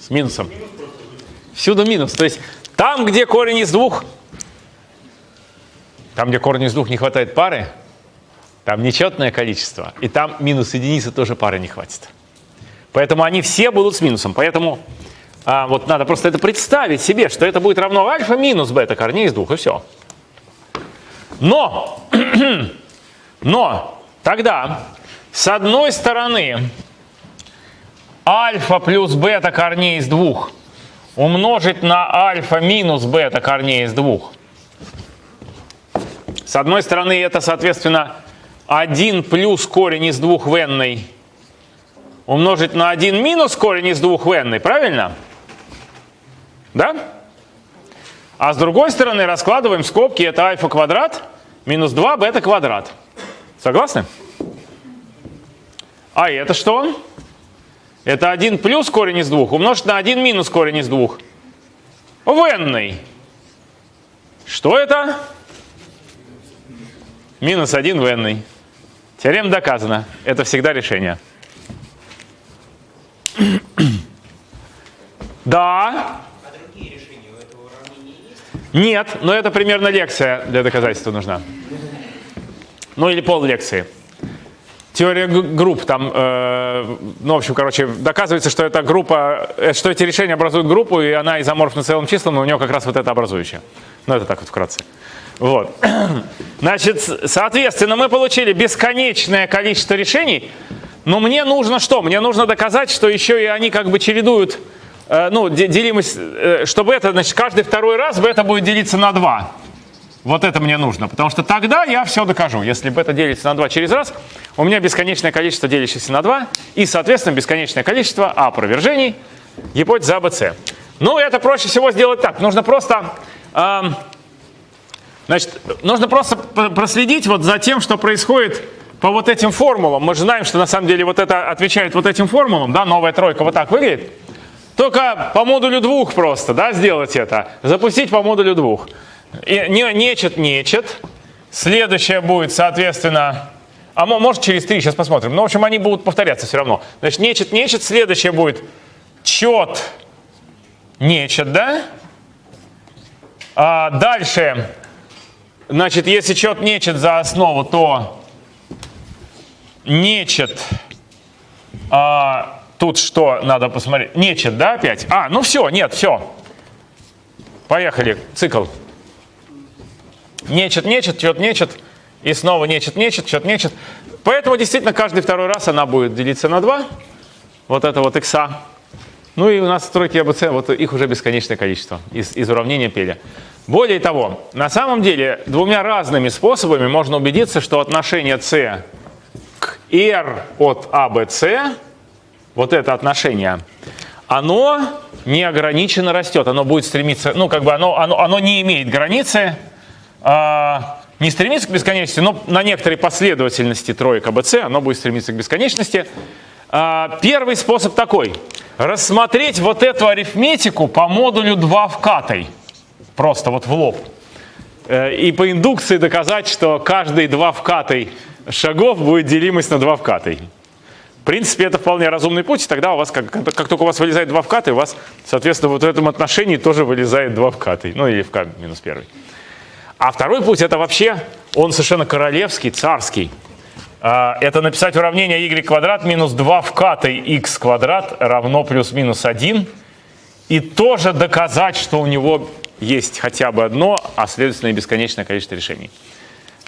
Speaker 1: С минусом. Всюду минус. То есть там, где корень из двух, там, где корень из двух не хватает пары, там нечетное количество, и там минус единицы тоже пары не хватит. Поэтому они все будут с минусом. Поэтому а, вот надо просто это представить себе, что это будет равно альфа минус бета корней из двух, и все. Но, но тогда с одной стороны альфа плюс бета корней из двух умножить на альфа минус бета корней из двух. С одной стороны это, соответственно, 1 плюс корень из двух в умножить на 1 минус корень из 2 в n, правильно? Да? А с другой стороны раскладываем скобки, это альфа квадрат минус 2 бета квадрат. Согласны? А это что? Это 1 плюс корень из 2 умножить на 1 минус корень из 2 в n. Что это? минус 1 в n. Теорема доказана. Это всегда решение. Да.
Speaker 5: А другие решения у этого уравнения есть?
Speaker 1: Нет, но это примерно лекция для доказательства нужна. Ну или пол лекции. Теория групп там, э, ну в общем, короче, доказывается, что эта группа, э, что эти решения образуют группу, и она изоморфна целым числом, но у нее как раз вот это образующее. Ну это так вот вкратце. Вот. Значит, соответственно, мы получили бесконечное количество решений, но мне нужно что? Мне нужно доказать, что еще и они как бы чередуют, ну, де- делимость, э, чтобы это, значит, каждый второй раз это будет делиться на 2. Вот это мне нужно, потому что тогда я все докажу. Если это делится на 2 через раз, у меня бесконечное количество делящихся на 2 и, соответственно, бесконечное количество опровержений гипотезы АБЦ. Ну, это проще всего сделать так. Нужно просто, эм, значит, нужно просто проследить вот за тем, что происходит по вот этим формулам. Мы же знаем, что на самом деле вот это отвечает вот этим формулам, да, новая тройка вот так выглядит. Только по модулю двух просто, да, сделать это. Запустить по модулю двух. Не, нечет, нечет. Следующее будет, соответственно, а мо- может через три, сейчас посмотрим. Ну, в общем, они будут повторяться все равно. Значит, нечет, нечет. Следующее будет чет, нечет, да? А дальше, значит, если чет, нечет за основу, то нечет, а, тут что надо посмотреть? Нечет, да, опять? А, ну все, нет, все. Поехали, цикл. Нечет, нечет, чет, нечет. И снова нечет, нечет, чет, нечет. Поэтому действительно каждый второй раз она будет делиться на 2. Вот это вот икса. Ну и у нас стройки АБЦ, вот их уже бесконечное количество из, из уравнения Пеля. Более того, на самом деле двумя разными способами можно убедиться, что отношение c к r от ABC, вот это отношение, оно неограниченно растет. Оно будет стремиться, ну как бы оно, оно, оно не имеет границы, а, не стремится к бесконечности, но на некоторой последовательности троек АБЦ оно будет стремиться к бесконечности. А, Первый способ такой. Рассмотреть вот эту арифметику по модулю 2 вкатой. Просто вот в лоб. Э, И по индукции доказать, что каждый 2 вкатой шагов будет делимость на 2 вкатой. В принципе, это вполне разумный путь, и тогда у вас, как, как только у вас вылезает 2 вкатой, у вас, соответственно, вот в этом отношении тоже вылезает 2 вкатой. Ну или вк минус первый. А второй путь это вообще, он совершенно королевский, царский. А, Это написать уравнение y квадрат минус 2 вкатой x квадрат равно плюс-минус 1. И тоже доказать, что у него есть хотя бы одно, а следовательно и бесконечное количество решений.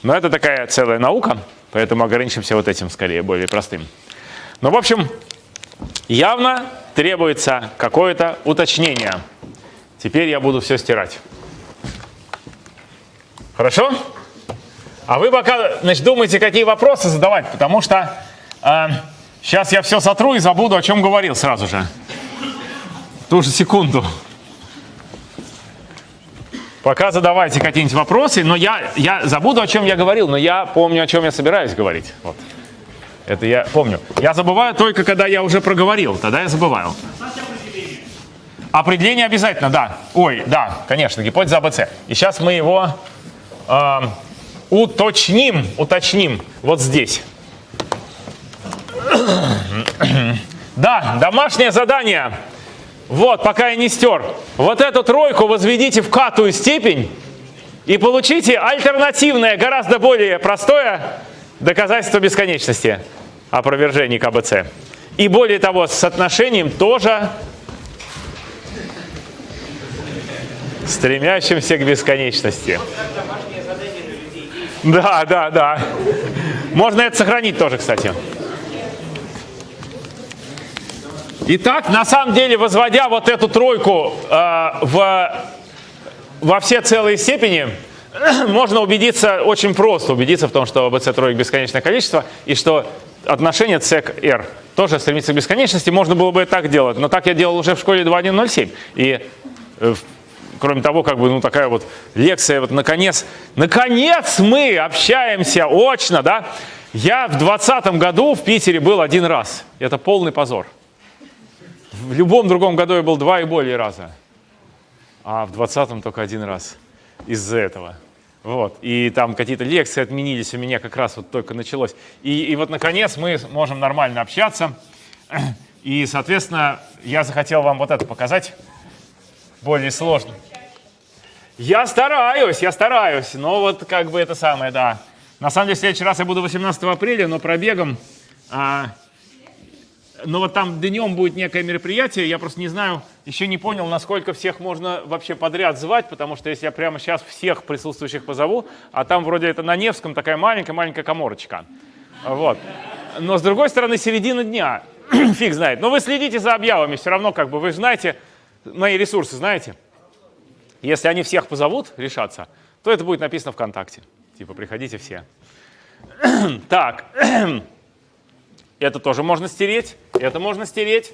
Speaker 1: Но это такая целая наука, поэтому ограничимся вот этим скорее, более простым. Но в общем, явно требуется какое-то уточнение. Теперь я буду все стирать. Хорошо? А вы пока значит, думаете, какие вопросы задавать, потому что э, сейчас я все сотру и забуду, о чем говорил сразу же. Ту же секунду. Пока задавайте какие-нибудь вопросы, но я, я забуду, о чем я говорил, но я помню, о чем я собираюсь говорить. Вот. Это я помню. Я забываю только, когда я уже проговорил, тогда я забываю. Определение обязательно, да. Ой, да, конечно, гипотеза АБЦ. И сейчас мы его э, уточним, уточним вот здесь. Да, домашнее задание. Вот, пока я не стер. Вот эту тройку возведите в катую степень и получите альтернативное, гораздо более простое доказательство бесконечности опровержений КБЦ. И более того, с соотношением тоже стремящимся к бесконечности. Да, да, да. Можно это сохранить тоже, кстати. Итак, на самом деле, возводя вот эту тройку э, в, во все целые степени, можно убедиться очень просто, убедиться в том, что АБЦ троек бесконечное количество, и что отношение c к r тоже стремится к бесконечности. Можно было бы и так делать, но так я делал уже в школе 2107. И э, кроме того, как бы, ну, такая вот лекция, вот, наконец, наконец мы общаемся очно, да. Я в 2020 году в Питере был один раз. Это полный позор. В любом другом году я был два и более раза. А в 2020 только один раз. Из-за этого. Вот. И там какие-то лекции отменились, у меня как раз вот только началось. И, и вот, наконец, мы можем нормально общаться. И, соответственно, я захотел вам вот это показать, более сложно. Я стараюсь, я стараюсь, но вот как бы это самое, да. На самом деле, в следующий раз я буду 18 апреля, но пробегом. А, но вот там днем будет некое мероприятие, я просто не знаю, еще не понял, насколько всех можно вообще подряд звать, потому что если я прямо сейчас всех присутствующих позову, а там вроде это на Невском такая маленькая-маленькая коморочка. Вот. Но с другой стороны, середина дня, фиг знает. Но вы следите за объявами, все равно как бы вы знаете, мои ресурсы знаете. Если они всех позовут решаться, то это будет написано ВКонтакте. Типа, приходите все. так, это тоже можно стереть, это можно стереть.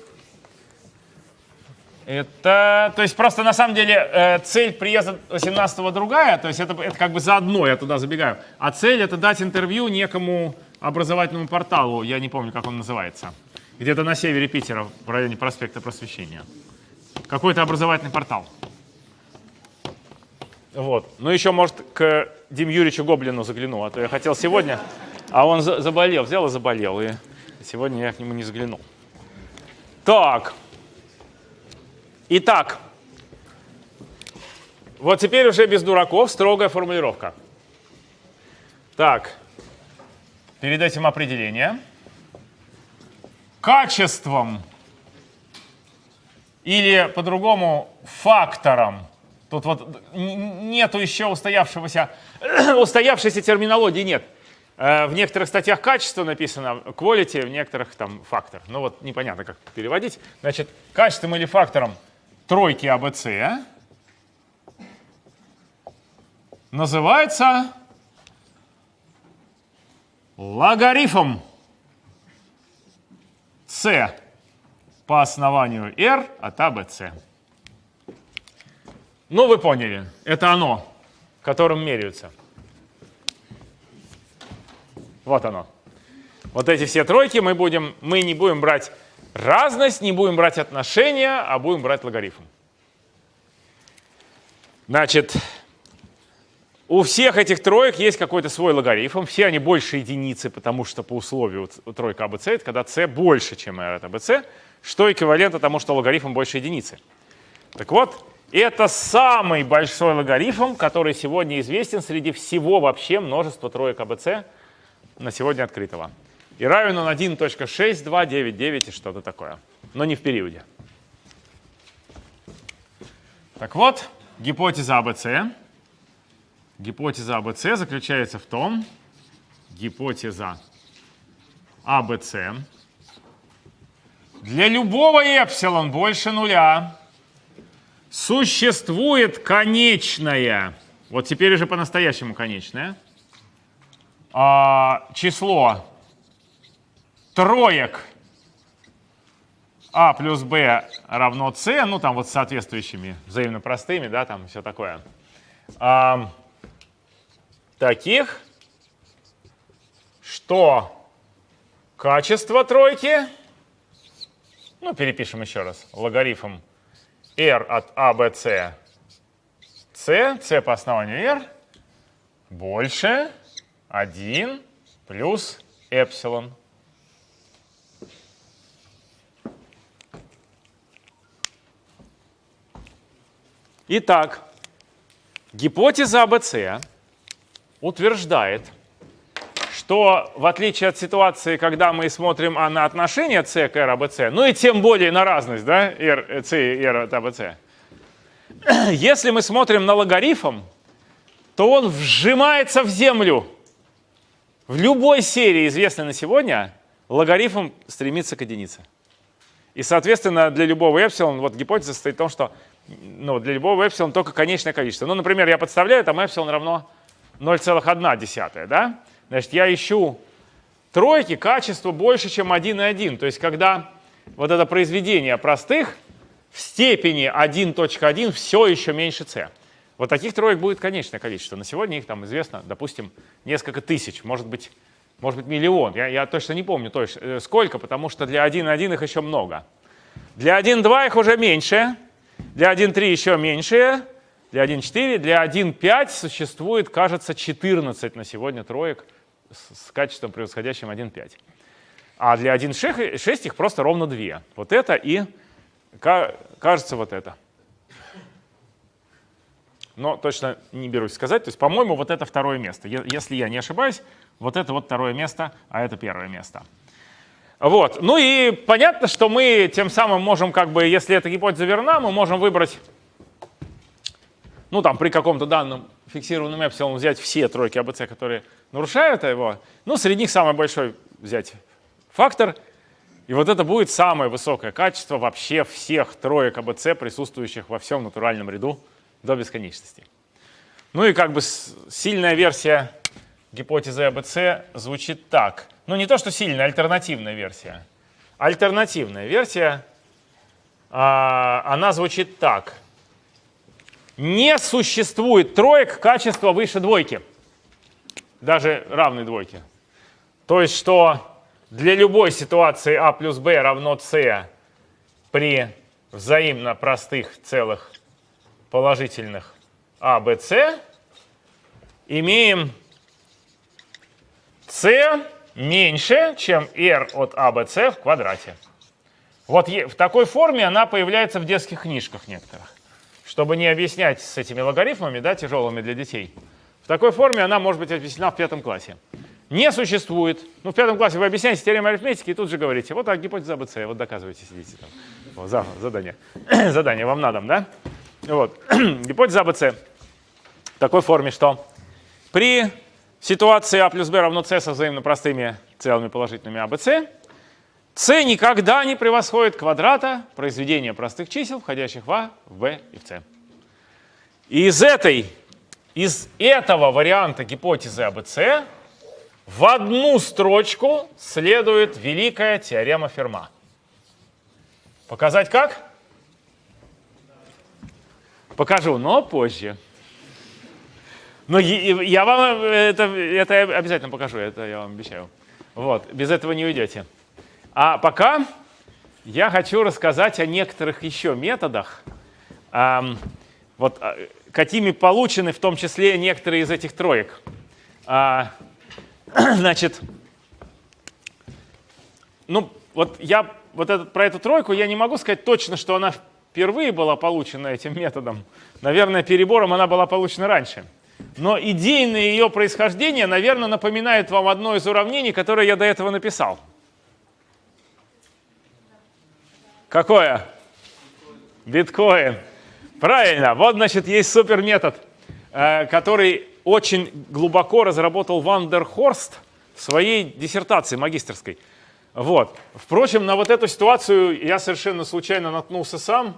Speaker 1: Это, то есть просто на самом деле э, цель приезда 18-го другая, то есть это, это как бы заодно, я туда забегаю. А цель это дать интервью некому образовательному порталу, я не помню, как он называется, где-то на севере Питера, в районе проспекта Просвещения. Какой-то образовательный портал. Вот. Ну, еще, может, к Дим Юрьевичу Гоблину загляну, а то я хотел сегодня, а он за заболел, взял и заболел, и сегодня я к нему не заглянул. Так. Итак. Вот теперь уже без дураков строгая формулировка. Так. Перед этим определение. Качеством или по-другому фактором Тут вот нету еще устоявшегося, устоявшейся терминологии нет. Э, в некоторых статьях качество написано, quality, в некоторых там фактор. Ну вот непонятно, как переводить. Значит, качеством или фактором тройки АБЦ называется логарифм c по основанию r от АБЦ. Ну, вы поняли, это оно, которым меряются. Вот оно. Вот эти все тройки мы, будем, мы не будем брать разность, не будем брать отношения, а будем брать логарифм. Значит, у всех этих троек есть какой-то свой логарифм. Все они больше единицы, потому что по условию тройка АБЦ, это когда c больше, чем r от АБЦ, что эквивалентно тому, что логарифм больше единицы. Так вот, это самый большой логарифм, который сегодня известен среди всего вообще множества троек АБЦ на сегодня открытого. И равен он 1.6299 и что-то такое, но не в периоде. Так вот, гипотеза АБЦ. Гипотеза АБЦ заключается в том, гипотеза АБЦ для любого эпсилон больше нуля Существует конечное, вот теперь уже по-настоящему конечное, а, число троек а плюс b равно c, ну там вот с соответствующими взаимно простыми, да, там все такое. А, таких, что качество тройки, ну перепишем еще раз, логарифм r от a, b, c, c, c по основанию r больше 1 плюс эпсилон. Итак, гипотеза АБЦ утверждает, что в отличие от ситуации, когда мы смотрим а на отношение c к r abc, ну и тем более на разность, да, r, c и r от abc, если мы смотрим на логарифм, то он вжимается в землю. В любой серии, известной на сегодня, логарифм стремится к единице. И, соответственно, для любого эпсилон, вот гипотеза состоит в том, что ну, для любого эпсилон только конечное количество. Ну, например, я подставляю, там эпсилон равно 0,1, да? Значит, я ищу тройки, качество больше, чем 1,1. То есть, когда вот это произведение простых в степени 1.1 все еще меньше c. Вот таких троек будет конечное количество. На сегодня их там известно, допустим, несколько тысяч, может быть, может быть миллион. Я, я точно не помню точно, э, сколько, потому что для 1.1 их еще много. Для 1.2 их уже меньше, для 1.3 еще меньше, для 1.4, для 1.5 существует, кажется, 14 на сегодня троек с, качеством, превосходящим 1.5. А для 1.6 их просто ровно 2. Вот это и, кажется, вот это. Но точно не берусь сказать. То есть, по-моему, вот это второе место. Если я не ошибаюсь, вот это вот второе место, а это первое место. Вот. Ну и понятно, что мы тем самым можем, как бы, если эта гипотеза верна, мы можем выбрать, ну там при каком-то данном фиксированном эпсилон взять все тройки АБЦ, которые нарушают его. Ну, среди них самый большой взять фактор. И вот это будет самое высокое качество вообще всех троек АБЦ, присутствующих во всем натуральном ряду до бесконечности. Ну и как бы сильная версия гипотезы АБЦ звучит так. Ну не то, что сильная, альтернативная версия. Альтернативная версия, а, она звучит так. Не существует троек качества выше двойки, даже равной двойке. То есть, что для любой ситуации а плюс b равно c при взаимно простых целых положительных а, b, c имеем c меньше, чем r от а, b, c в квадрате. Вот в такой форме она появляется в детских книжках некоторых. Чтобы не объяснять с этими логарифмами, да, тяжелыми для детей. В такой форме она может быть объяснена в пятом классе. Не существует. Ну, в пятом классе вы объясняете теорему арифметики и тут же говорите, вот так, гипотеза АБЦ, вот доказывайте, сидите там. Вот, задание. задание вам надо, да? Вот. Гипотеза АБЦ в такой форме, что при ситуации А плюс Б равно С со взаимно простыми целыми положительными АБЦ, С никогда не превосходит квадрата произведения простых чисел, входящих в А, в Б и в С. И из, этой, из этого варианта гипотезы АБЦ в одну строчку следует великая теорема Ферма. Показать как? Покажу, но позже. Но я вам это, это обязательно покажу, это я вам обещаю. Вот, без этого не уйдете. А пока я хочу рассказать о некоторых еще методах, вот, какими получены в том числе некоторые из этих троек. А, значит, ну, вот я вот этот, про эту тройку я не могу сказать точно, что она впервые была получена этим методом. Наверное, перебором она была получена раньше. Но идейное ее происхождение, наверное, напоминает вам одно из уравнений, которое я до этого написал. Какое? Биткоин. Правильно. Вот, значит, есть суперметод, э, который очень глубоко разработал Вандерхорст в своей диссертации магистерской. Вот. Впрочем, на вот эту ситуацию я совершенно случайно наткнулся сам.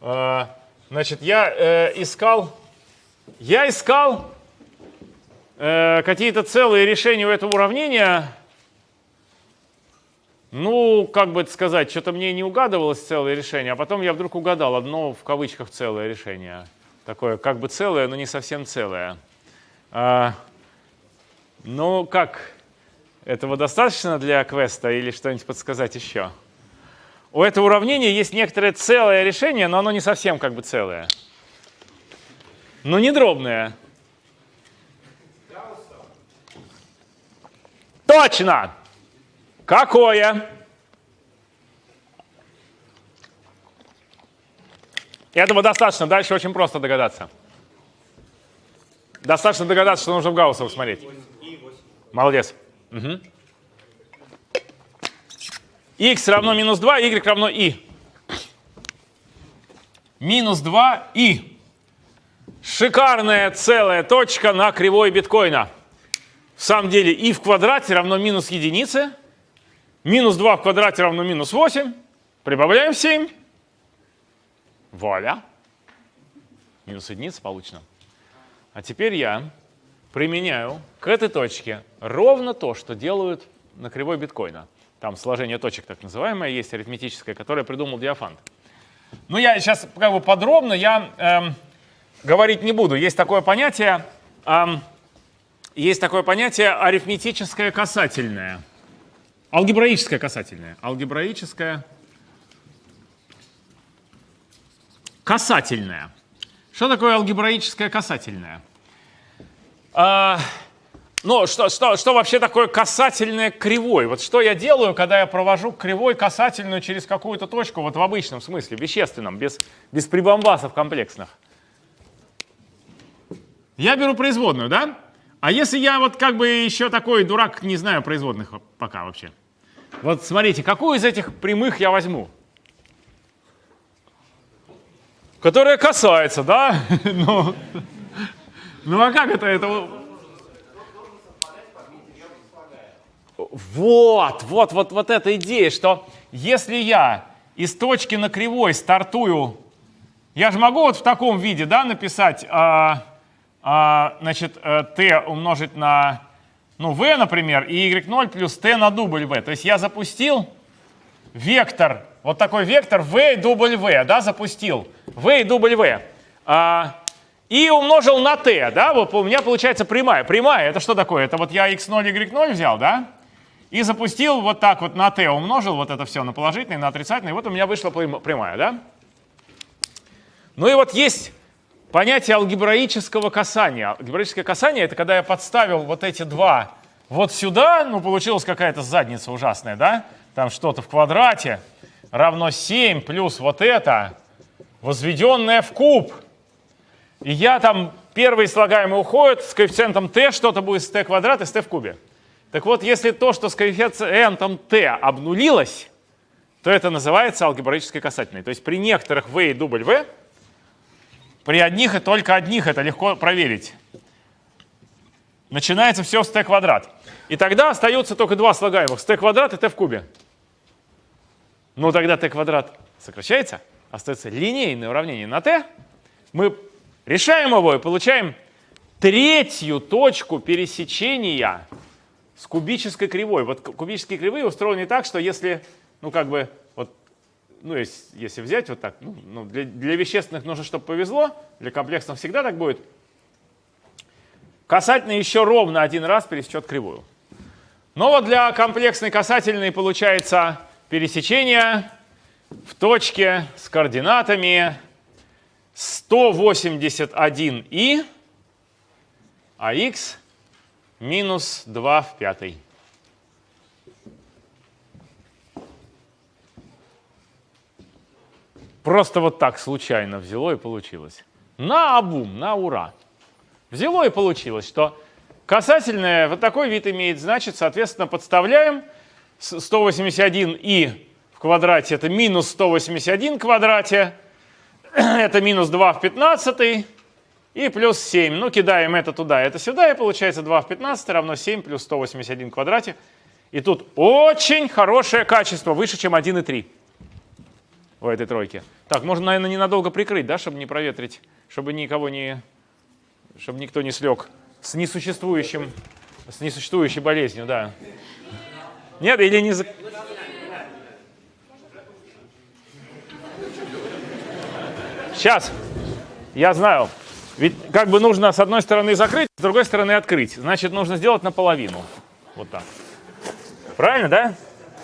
Speaker 1: Э, значит, я э, искал, я искал э, какие-то целые решения у этого уравнения. Ну, как бы это сказать, что-то мне не угадывалось целое решение, а потом я вдруг угадал одно в кавычках целое решение. Такое как бы целое, но не совсем целое. А, ну, как, этого достаточно для квеста или что-нибудь подсказать еще? У этого уравнения есть некоторое целое решение, но оно не совсем как бы целое. Но не дробное. Точно! Какое? Этого достаточно. Дальше очень просто догадаться. Достаточно догадаться, что нужно в Гаусса смотреть. Молодец. Угу. x равно минус 2, y равно i. Минус 2 и. Шикарная целая точка на кривой биткоина. В самом деле и в квадрате равно минус единице. Минус 2 в квадрате равно минус 8. Прибавляем 7. Вуаля. Минус единица получено. А теперь я применяю к этой точке ровно то, что делают на кривой биткоина. Там сложение точек так называемое есть, арифметическое, которое придумал Диафант. Ну, я сейчас как бы подробно я эм, говорить не буду. Есть такое понятие, эм, есть такое понятие арифметическое касательное. Алгебраическое касательное. Алгебраическое касательное. Что такое алгебраическое касательное? А, ну, что, что, что вообще такое касательное кривой? Вот что я делаю, когда я провожу кривой касательную через какую-то точку, вот в обычном смысле, вещественном, без, без прибамбасов комплексных? Я беру производную, да? А если я вот как бы еще такой дурак, не знаю производных пока вообще? Вот смотрите, какую из этих прямых я возьму? Которая касается, да? ну, ну а как это? это... Вот, вот, вот, вот эта идея, что если я из точки на кривой стартую, я же могу вот в таком виде, да, написать, а, значит, э, t умножить на, ну, v, например, и y0 плюс t на дубль v. То есть я запустил вектор, вот такой вектор v дубль v, да, запустил, v дубль v. А, и умножил на t, да, вот у меня получается прямая. Прямая, это что такое? Это вот я x0, y0 взял, да, и запустил вот так вот на t, умножил вот это все на положительный, на отрицательный, и вот у меня вышла прямая, да. Ну и вот есть понятие алгебраического касания. Алгебраическое касание — это когда я подставил вот эти два вот сюда, ну, получилась какая-то задница ужасная, да? Там что-то в квадрате равно 7 плюс вот это, возведенное в куб. И я там, первые слагаемые уходят, с коэффициентом t что-то будет с t квадрат и с t в кубе. Так вот, если то, что с коэффициентом t обнулилось, то это называется алгебраической касательной. То есть при некоторых v и w при одних и только одних это легко проверить. Начинается все с t квадрат. И тогда остается только два слагаемых, с t квадрат и t в кубе. Ну тогда t квадрат сокращается, остается линейное уравнение на t. Мы решаем его и получаем третью точку пересечения с кубической кривой. Вот кубические кривые устроены так, что если, ну как бы, ну, если, если взять вот так, ну, ну, для, для вещественных нужно, чтобы повезло, для комплексных всегда так будет. Касательный еще ровно один раз пересечет кривую. Но вот для комплексной касательной получается пересечение в точке с координатами 181и, а x минус 2 в пятой. Просто вот так случайно взяло и получилось. На обум, на ура. Взяло и получилось, что касательное вот такой вид имеет, значит, соответственно, подставляем 181и в квадрате, это минус 181 в квадрате, это минус 2 в 15 и плюс 7. Ну, кидаем это туда, это сюда, и получается 2 в 15 равно 7 плюс 181 в квадрате. И тут очень хорошее качество, выше, чем 1,3 в этой тройке. Так, можно, наверное, ненадолго прикрыть, да, чтобы не проветрить, чтобы никого не, чтобы никто не слег с несуществующим, с несуществующей болезнью, да. Нет, или не... Сейчас, я знаю. Ведь как бы нужно с одной стороны закрыть, с другой стороны открыть. Значит, нужно сделать наполовину. Вот так. Правильно, да?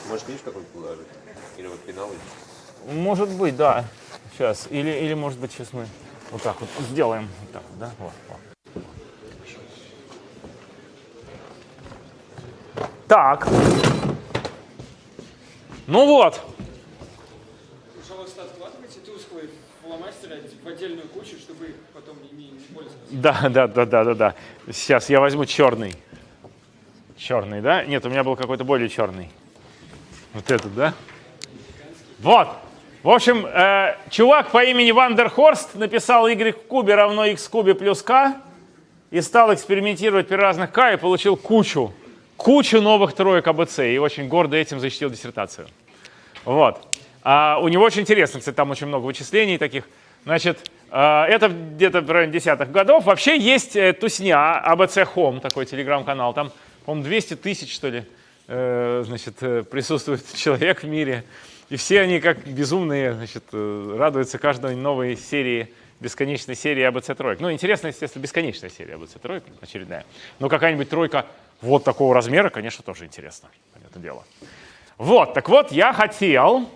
Speaker 6: Может, видишь, какой положить? Или вот пенал?
Speaker 1: Может быть, да. Сейчас. Или, или может быть, сейчас мы вот так вот сделаем. Вот так вот, да? Вот, вот. Так. Ну вот.
Speaker 2: Пожалуйста, откладывайте тусклые фломастеры в отдельную кучу, чтобы потом не пользоваться.
Speaker 1: Да, да, да, да, да, да. Сейчас я возьму черный. Черный, да? Нет, у меня был какой-то более черный. Вот этот, да? Вот. В общем, э, чувак по имени Вандерхорст написал y в кубе равно x в кубе плюс k и стал экспериментировать при разных k и получил кучу, кучу новых троек АБЦ и очень гордо этим защитил диссертацию. Вот. А у него очень интересно, кстати, там очень много вычислений таких. Значит, э, это где-то в районе десятых годов. Вообще есть э, тусня, АБЦ Home, такой телеграм-канал. Там, по-моему, 200 тысяч, что ли, э, значит, э, присутствует человек в мире. И все они, как безумные, значит, э, радуются каждой новой серии, бесконечной серии АБЦ троек. Ну, интересно, естественно, бесконечная серия АБЦ троек, очередная. Но какая-нибудь тройка вот такого размера, конечно, тоже интересно, понятное дело. Вот, так вот, я хотел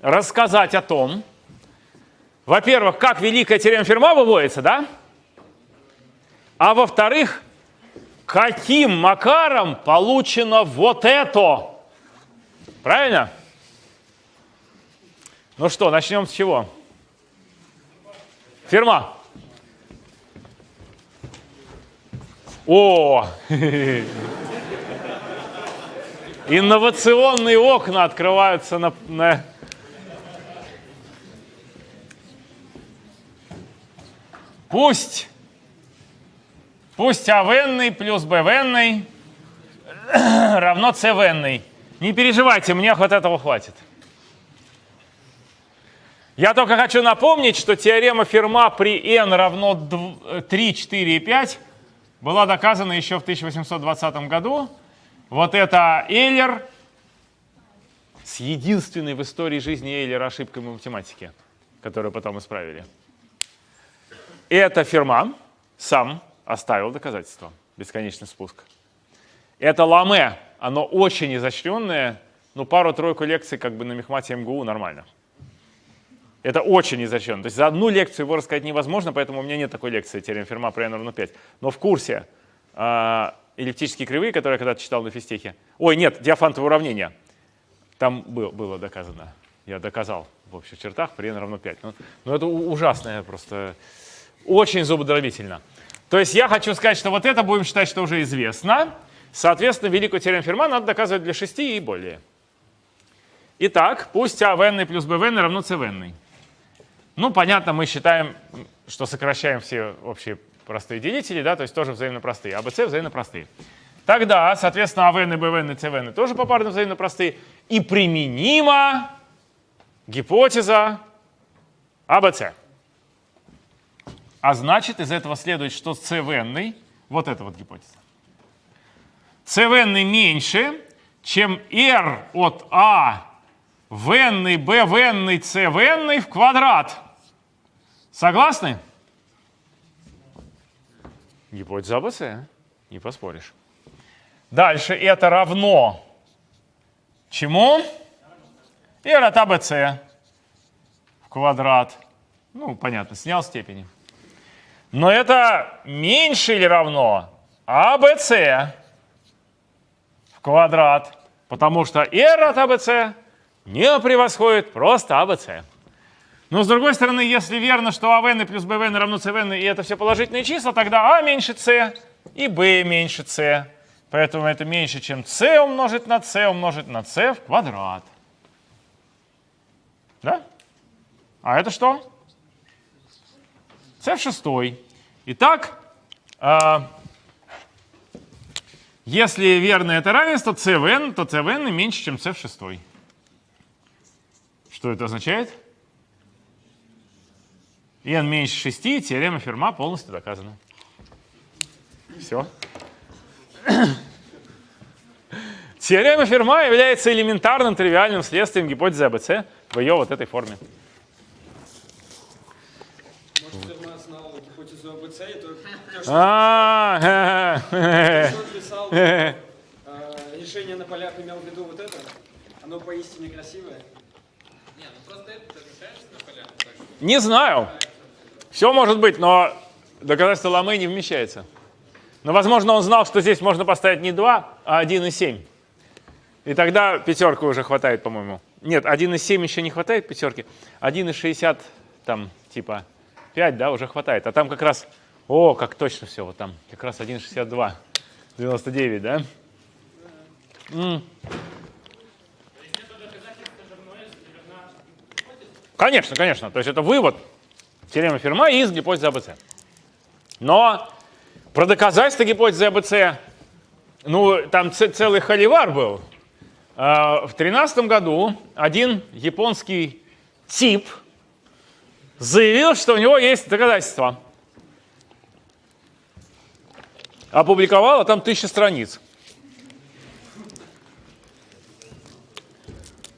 Speaker 1: рассказать о том, во-первых, как великая теорема Ферма выводится, да? А во-вторых, каким макаром получено вот это? Правильно? Ну что, начнем с чего? Ферма. О! Инновационные окна открываются на, на... Пусть, пусть А венный плюс Б венный равно С венный. Не переживайте, мне вот этого хватит. Я только хочу напомнить, что теорема Ферма при n равно 3, 4 и 5 была доказана еще в 1820 году. Вот это Эйлер с единственной в истории жизни Эйлера ошибкой в математике, которую потом исправили. Это Ферма сам оставил доказательство. Бесконечный спуск. Это Ламе, оно очень изощренное, но пару-тройку лекций как бы на Мехмате МГУ нормально. Это очень изощренно. То есть за одну лекцию его рассказать невозможно, поэтому у меня нет такой лекции теорем Ферма про n равно 5. Но в курсе э, эллиптические кривые, которые я когда-то читал на физтехе, ой, нет, диафантовое уравнение, там было, было доказано. Я доказал в общих чертах при n равно 5. Но, но это ужасное просто, очень зубодробительно. То есть я хочу сказать, что вот это будем считать, что уже известно. Соответственно, великую теорему Ферма надо доказывать для 6 и более. Итак, пусть А в плюс Б в равно С в ну, понятно, мы считаем, что сокращаем все общие простые делители, да, то есть тоже взаимно простые. А, Б, С взаимно простые. Тогда, соответственно, АВН, БВН и ЦВН тоже попарно взаимно простые. И применима гипотеза АБЦ. А значит, из этого следует, что ЦВН, вот эта вот гипотеза, ЦВН меньше, чем R от А в n, b в n, c в n в квадрат. Согласны? Гипотеза АБЦ, не поспоришь. Дальше это равно чему? R от АБЦ в квадрат. Ну, понятно, снял степени. Но это меньше или равно АБЦ в квадрат, потому что R от АБЦ не превосходит просто АБЦ. Но с другой стороны, если верно, что АВН плюс БВН равно ЦВН, и это все положительные числа, тогда А меньше С и Б меньше С. Поэтому это меньше, чем С умножить на С умножить на С в квадрат. Да? А это что? С в шестой. Итак, э, если верно это равенство ЦВН, то ЦВН меньше, чем С в шестой. Что это означает? N меньше 6, теорема Ферма полностью доказана. Все. Теорема Ферма является элементарным тривиальным следствием гипотезы АБЦ в ее вот этой форме.
Speaker 2: Может, Ферма знал гипотезу АБЦ, и то,
Speaker 1: а,
Speaker 2: что он писал, решение на полях имел в виду вот это? Оно поистине красивое.
Speaker 1: Не знаю. Все может быть, но доказательство Ламы не вмещается. Но, возможно, он знал, что здесь можно поставить не 2, а 1,7. И тогда пятерку уже хватает, по-моему. Нет, 1,7 еще не хватает пятерки. 1,60 там типа 5, да, уже хватает. А там как раз, о, как точно все, вот там как раз 1,62, 99, да? М Конечно, конечно. То есть это вывод теоремы Ферма из гипотезы АБЦ. Но про доказательство гипотезы АБЦ, ну, там целый холивар был. А, в 2013 году один японский тип заявил, что у него есть доказательства. Опубликовал, а там тысяча страниц.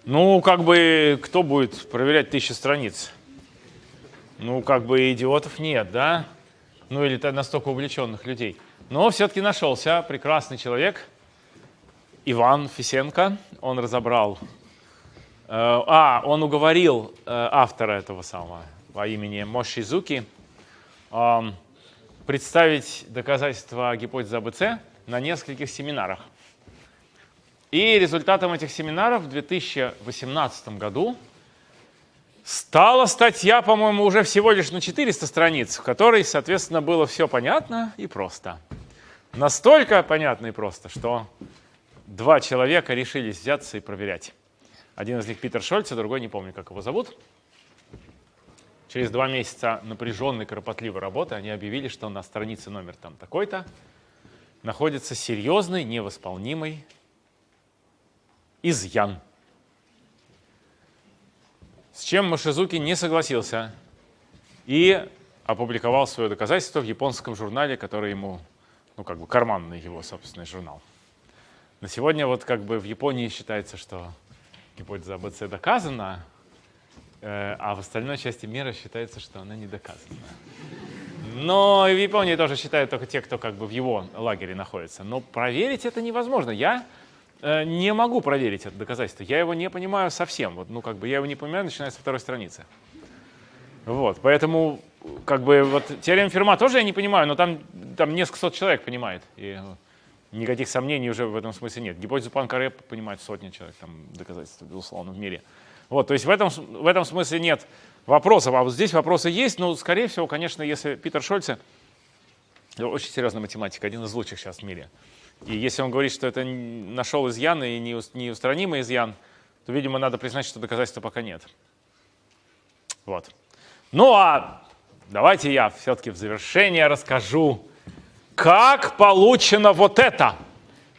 Speaker 1: Ну, как бы, кто будет проверять тысячи страниц? Ну, как бы идиотов нет, да? Ну, или настолько увлеченных людей. Но все-таки нашелся прекрасный человек, Иван Фисенко. Он разобрал. Э, а, он уговорил э, автора этого самого по имени Мошизуки эм, представить доказательства гипотезы АБЦ на нескольких семинарах. И результатом этих семинаров в 2018 году стала статья, по-моему, уже всего лишь на 400 страниц, в которой, соответственно, было все понятно и просто. Настолько понятно и просто, что два человека решились взяться и проверять. Один из них Питер Шольц, а другой не помню, как его зовут. Через два месяца напряженной, кропотливой работы они объявили, что на странице номер там такой-то находится серьезный, невосполнимый изъян. С чем Машизуки не согласился и опубликовал свое доказательство в японском журнале, который ему, ну как бы карманный его собственный журнал. На сегодня вот как бы в Японии считается, что гипотеза АБЦ доказана, э, а в остальной части мира считается, что она не доказана. Но в Японии тоже считают только те, кто как бы в его лагере находится. Но проверить это невозможно. Я не могу проверить это доказательство. Я его не понимаю совсем. Вот, ну, как бы я его не понимаю, начиная со второй страницы. Вот, поэтому, как бы, вот теорему Ферма тоже я не понимаю, но там, там несколько сот человек понимает. И ну, никаких сомнений уже в этом смысле нет. Гипотезу Панкаре понимает сотни человек, там доказательства, безусловно, в мире. Вот, то есть в этом, в этом смысле нет вопросов. А вот здесь вопросы есть, но, скорее всего, конечно, если Питер Шольце, очень серьезный математик, один из лучших сейчас в мире, и если он говорит, что это нашел изъян и неустранимый изъян, то, видимо, надо признать, что доказательства пока нет. Вот. Ну а давайте я все-таки в завершение расскажу, как получено вот это.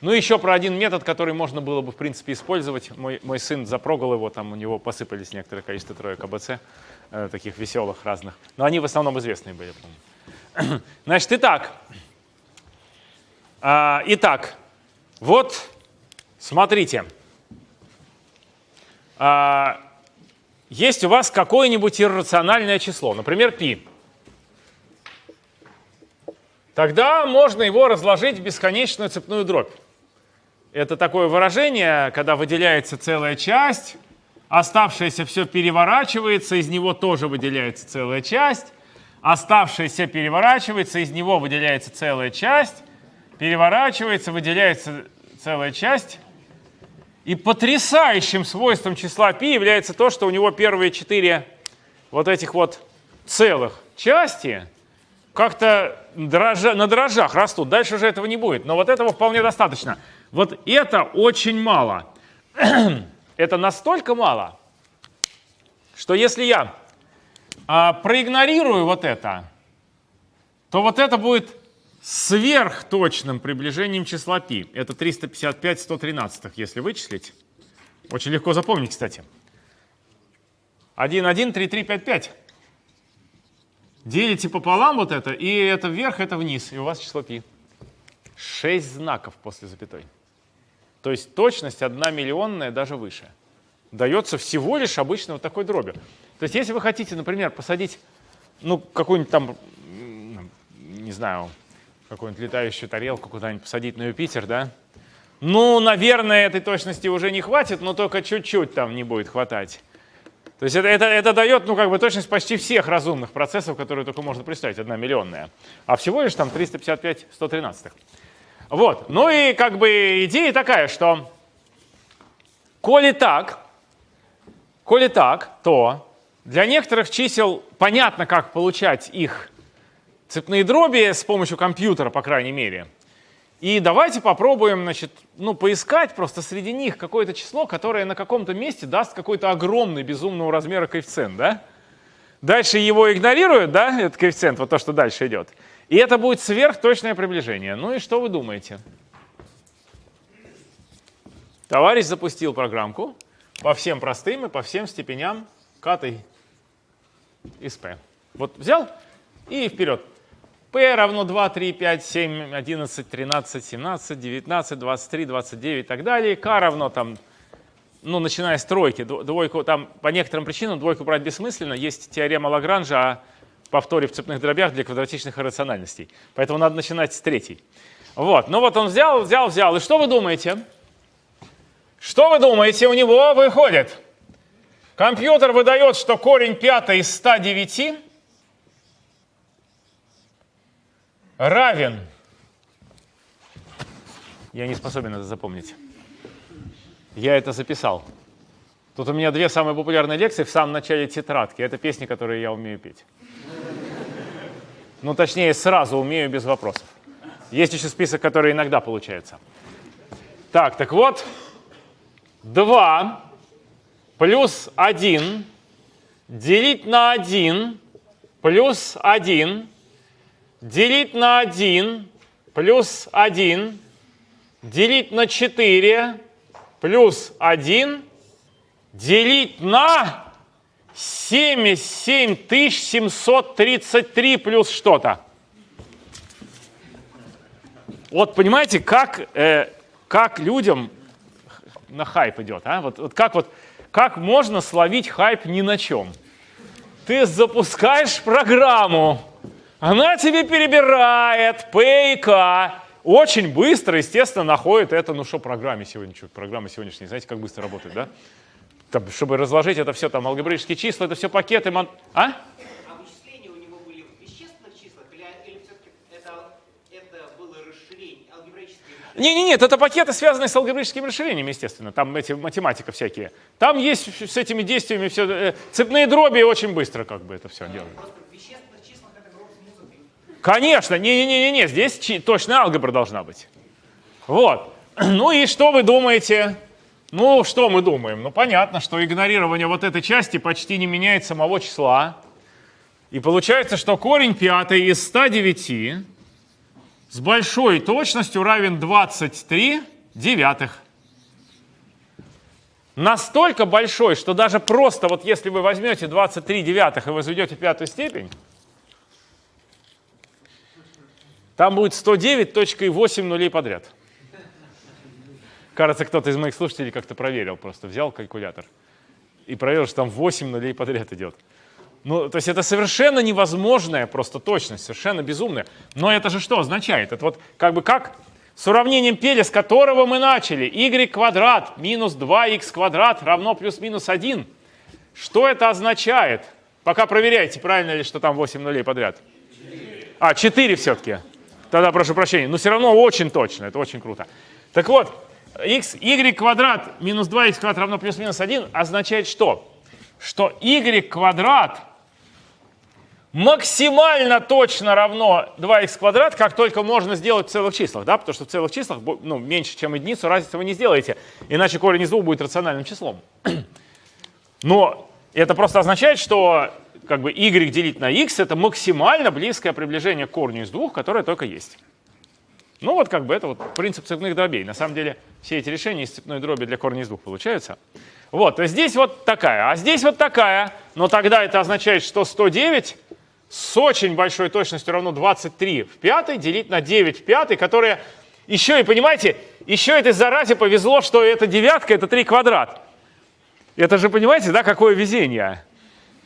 Speaker 1: Ну, еще про один метод, который можно было бы, в принципе, использовать. Мой, мой сын запрогал его, там у него посыпались некоторое количество троек АБЦ, э, таких веселых разных. Но они в основном известные были, помню. Значит, итак, итак, вот смотрите. А, есть у вас какое-нибудь иррациональное число, например, π. Тогда можно его разложить в бесконечную цепную дробь. Это такое выражение, когда выделяется целая часть, оставшееся все переворачивается, из него тоже выделяется целая часть, оставшееся переворачивается, из него выделяется целая часть, переворачивается, выделяется целая часть. И потрясающим свойством числа π является то, что у него первые четыре вот этих вот целых части как-то дрожа, на дрожжах растут. Дальше уже этого не будет. Но вот этого вполне достаточно. Вот это очень мало. это настолько мало, что если я а, проигнорирую вот это, то вот это будет сверхточным приближением числа π. Это 355 113, если вычислить. Очень легко запомнить, кстати. 1, 1, 3, 3, 5, 5. Делите пополам вот это, и это вверх, это вниз, и у вас число π. 6 знаков после запятой. То есть точность 1 миллионная, даже выше. Дается всего лишь обычно вот такой дробью. То есть если вы хотите, например, посадить ну, какую-нибудь там, не знаю, какую-нибудь летающую тарелку куда-нибудь посадить на Юпитер, да? Ну, наверное, этой точности уже не хватит, но только чуть-чуть там не будет хватать. То есть это, это, это дает, ну, как бы точность почти всех разумных процессов, которые только можно представить, одна миллионная. А всего лишь там 355 113. Вот, ну и как бы идея такая, что коли так, коли так, то для некоторых чисел понятно, как получать их цепные дроби с помощью компьютера, по крайней мере. И давайте попробуем значит, ну, поискать просто среди них какое-то число, которое на каком-то месте даст какой-то огромный, безумного размера коэффициент. Да? Дальше его игнорируют, да, этот коэффициент, вот то, что дальше идет. И это будет сверхточное приближение. Ну и что вы думаете? Товарищ запустил программку по всем простым и по всем степеням катой из P. Вот взял и вперед. P равно 2, 3, 5, 7, 11, 13, 17, 19, 23, 29 и так далее. K равно там, ну, начиная с тройки, двойку, там по некоторым причинам двойку брать бессмысленно. Есть теорема Лагранжа о повторе в цепных дробях для квадратичных иррациональностей. Поэтому надо начинать с третьей. Вот, ну вот он взял, взял, взял. И что вы думаете? Что вы думаете, у него выходит? Компьютер выдает, что корень пятый из 109 равен... Я не способен это запомнить. Я это записал. Тут у меня две самые популярные лекции в самом начале тетрадки. Это песни, которые я умею петь. Ну, точнее, сразу умею без вопросов. Есть еще список, который иногда получается. Так, так вот, 2 плюс 1 делить на 1 плюс 1 делить на 1 плюс 1 делить на 4 плюс 1 делить на 77 733 плюс что-то. Вот понимаете, как, э, как людям на хайп идет, а? Вот, вот как вот как можно словить хайп ни на чем? Ты запускаешь программу, она тебе перебирает P и K, очень быстро, естественно, находит это, ну что, программе сегодня, что, программа сегодняшняя, знаете, как быстро работает, да? Там, чтобы разложить это все, там, алгебраические числа, это все пакеты, мон... а? Не, не, нет, это пакеты, связанные с алгебраическими расширениями, естественно. Там эти математика всякие. Там есть с этими действиями все э, цепные дроби очень быстро как бы это все делают.
Speaker 5: Просто в вещественных числах это гроб с музыкой.
Speaker 1: Конечно, не-не-не, здесь точная алгебра должна быть. Вот. Ну и что вы думаете? Ну, что мы думаем? Ну, понятно, что игнорирование вот этой части почти не меняет самого числа. И получается, что корень пятый из 109 с большой точностью равен 23 девятых. Настолько большой, что даже просто вот если вы возьмете 23 девятых и возведете пятую степень, там будет 109.8 нулей подряд. Кажется, кто-то из моих слушателей как-то проверил, просто взял калькулятор и проверил, что там 8 нулей подряд идет. Ну, то есть это совершенно невозможная просто точность, совершенно безумная. Но это же что означает? Это вот как бы как с уравнением Пеля, с которого мы начали. y квадрат минус 2x квадрат равно плюс-минус 1. Что это означает? Пока проверяйте, правильно ли, что там 8 нулей подряд. А, 4 все-таки. Тогда прошу прощения. Но все равно очень точно, это очень круто. Так вот, x, y квадрат минус 2x квадрат равно плюс-минус 1 означает что? Что y квадрат максимально точно равно 2х квадрат, как только можно сделать в целых числах, да, потому что в целых числах ну, меньше, чем единицу, разницы вы не сделаете, иначе корень из двух будет рациональным числом. Но это просто означает, что как бы y делить на x это максимально близкое приближение к корню из двух, которое только есть. Ну вот как бы это вот принцип цепных дробей. На самом деле все эти решения из цепной дроби для корня из двух получаются. Вот, есть здесь вот такая, а здесь вот такая. Но тогда это означает, что 109 с очень большой точностью равно 23 в пятой делить на 9 в пятой, которая еще и, понимаете, еще этой заразе повезло, что эта девятка, это 3 квадрат. Это же, понимаете, да, какое везение.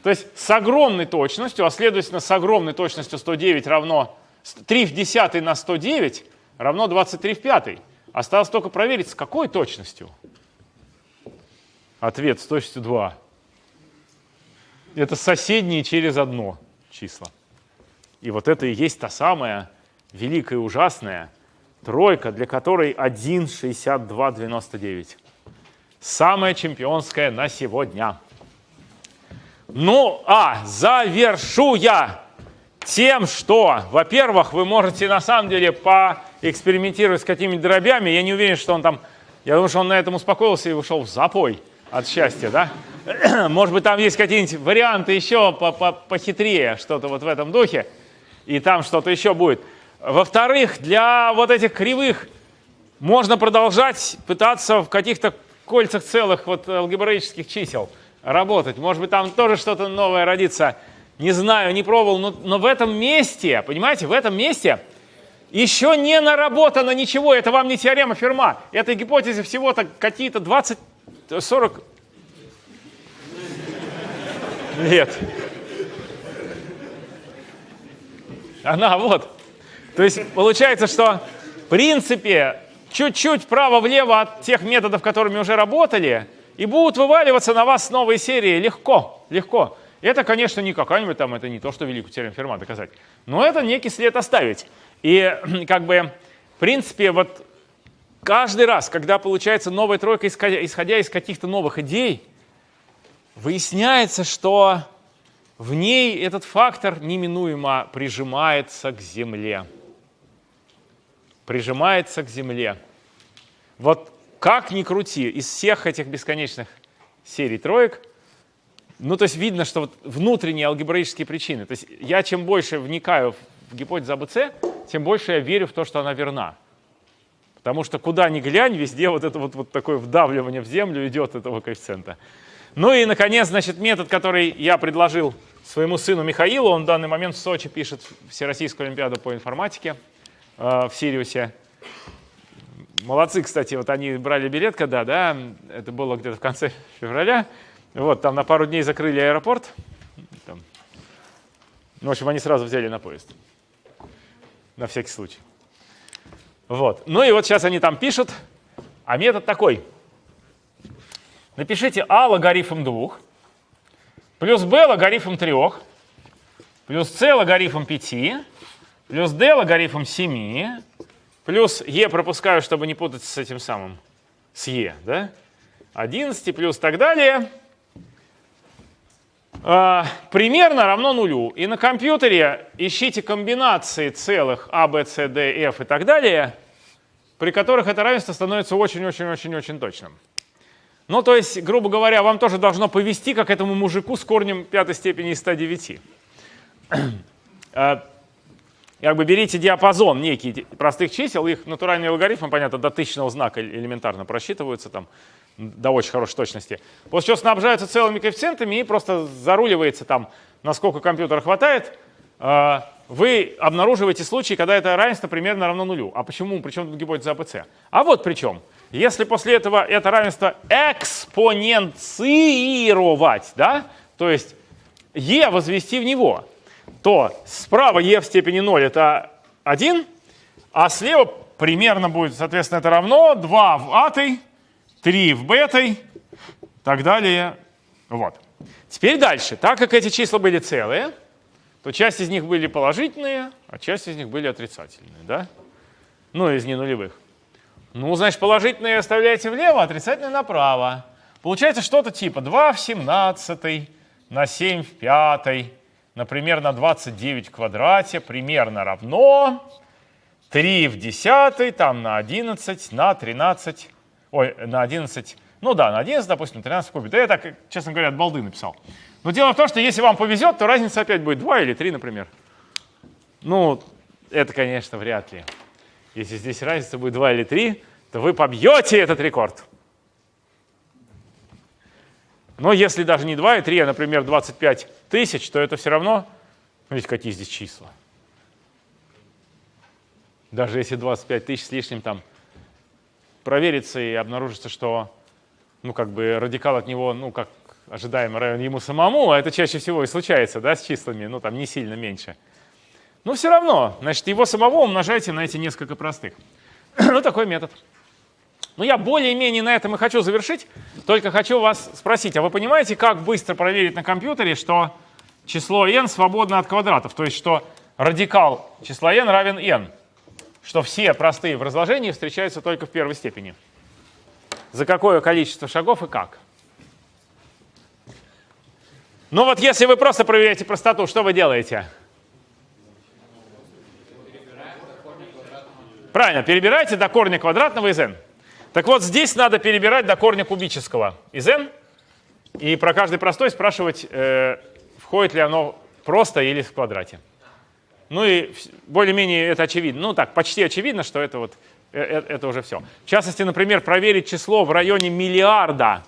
Speaker 1: То есть с огромной точностью, а следовательно с огромной точностью 109 равно 3 в десятой на 109 равно 23 в пятой. Осталось только проверить, с какой точностью. Ответ с точностью 2. Это соседние через одно числа. И вот это и есть та самая великая и ужасная тройка, для которой 1,6299. Самая чемпионская на сегодня. Ну, а завершу я тем, что, во-первых, вы можете на самом деле поэкспериментировать с какими-то дробями. Я не уверен, что он там, я думаю, что он на этом успокоился и ушел в запой от счастья, да? Может быть, там есть какие-нибудь варианты еще похитрее, что-то вот в этом духе, и там что-то еще будет. Во-вторых, для вот этих кривых можно продолжать пытаться в каких-то кольцах целых вот алгебраических чисел работать. Может быть, там тоже что-то новое родится. Не знаю, не пробовал, но, но в этом месте, понимаете, в этом месте еще не наработано ничего. Это вам не теорема Ферма. Этой гипотезе всего-то какие-то 20 40 лет. Она вот. То есть получается, что в принципе чуть-чуть вправо-влево от тех методов, которыми уже работали, и будут вываливаться на вас новые серии легко, легко. Это, конечно, не какая-нибудь там, это не то, что великую теорему Ферма доказать, но это некий след оставить. И как бы, в принципе, вот каждый раз, когда получается новая тройка, исходя из каких-то новых идей, выясняется, что в ней этот фактор неминуемо прижимается к Земле. Прижимается к Земле. Вот как ни крути, из всех этих бесконечных серий троек, ну, то есть видно, что вот внутренние алгебраические причины. То есть я чем больше вникаю в гипотезу АБЦ, тем больше я верю в то, что она верна. Потому что куда ни глянь, везде вот это вот, вот такое вдавливание в землю идет этого коэффициента. Ну и, наконец, значит, метод, который я предложил своему сыну Михаилу, он в данный момент в Сочи пишет Всероссийскую Олимпиаду по информатике э, в Сириусе. Молодцы, кстати, вот они брали билет когда, да, это было где-то в конце февраля. Вот, там на пару дней закрыли аэропорт. Там. Ну, в общем, они сразу взяли на поезд. На всякий случай. Вот. Ну и вот сейчас они там пишут, а метод такой. Напишите а логарифм 2, плюс b логарифм 3, плюс c логарифм 5, плюс d логарифм 7, Плюс e пропускаю, чтобы не путать с этим самым, с e, да? 11 плюс так далее. А, примерно равно нулю. И на компьютере ищите комбинации целых a, b, c, d, f и так далее, при которых это равенство становится очень-очень-очень-очень точным. Ну, то есть, грубо говоря, вам тоже должно повести, как этому мужику с корнем пятой степени из 109 как бы берите диапазон некий простых чисел, их натуральные логарифмы, понятно, до тысячного знака элементарно просчитываются там до очень хорошей точности. После чего снабжаются целыми коэффициентами и просто заруливается там, насколько компьютера хватает. А, вы обнаруживаете случаи, когда это равенство примерно равно нулю. А почему? Причем тут гипотеза АПЦ? А вот причем. Если после этого это равенство экспоненцировать, да, то есть e возвести в него, то справа e в степени 0 это 1, а слева примерно будет, соответственно, это равно 2 в атой, 3 в бетой, так далее. Вот. Теперь дальше. Так как эти числа были целые, то часть из них были положительные, а часть из них были отрицательные. Да? Ну, из ненулевых. Ну, значит, положительные оставляете влево, отрицательные направо. Получается что-то типа 2 в 17 на 7 в 5 например, на 29 в квадрате примерно равно 3 в десятой, там на 11, на 13, ой, на 11, ну да, на 11, допустим, 13 в. Да я так, честно говоря, от балды написал. Но дело в том, что если вам повезет, то разница опять будет 2 или 3, например. Ну, это, конечно, вряд ли. Если здесь разница будет 2 или 3, то вы побьете этот рекорд. Но если даже не 2 и 3, а, например, 25 тысяч, то это все равно, смотрите, какие здесь числа. Даже если 25 тысяч с лишним там проверится и обнаружится, что ну, как бы радикал от него, ну, как ожидаемо равен ему самому, а это чаще всего и случается, да, с числами, ну, там, не сильно меньше. Но все равно, значит, его самого умножайте на эти несколько простых. ну, такой метод. Ну, я более-менее на этом и хочу завершить. Только хочу вас спросить, а вы понимаете, как быстро проверить на компьютере, что число n свободно от квадратов? То есть, что радикал числа n равен n. Что все простые в разложении встречаются только в первой степени. За какое количество шагов и как? Ну вот если вы просто проверяете простоту, что вы делаете? Правильно, перебираете до корня квадратного из n. Так вот, здесь надо перебирать до корня кубического из n и про каждый простой спрашивать, э, входит ли оно просто или в квадрате. Ну и более-менее это очевидно. Ну так, почти очевидно, что это вот э, э, это уже все. В частности, например, проверить число в районе миллиарда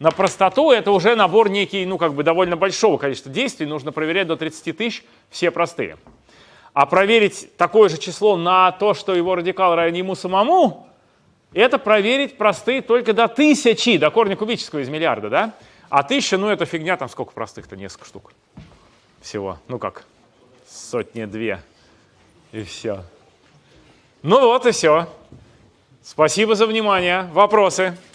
Speaker 1: на простоту, это уже набор некий, ну как бы довольно большого количества действий, нужно проверять до 30 тысяч, все простые. А проверить такое же число на то, что его радикал равен ему самому, это проверить простые только до тысячи, до корня кубического из миллиарда, да? А тысяча, ну это фигня, там сколько простых-то, несколько штук всего. Ну как, сотни-две, и все. Ну вот и все. Спасибо за внимание. Вопросы?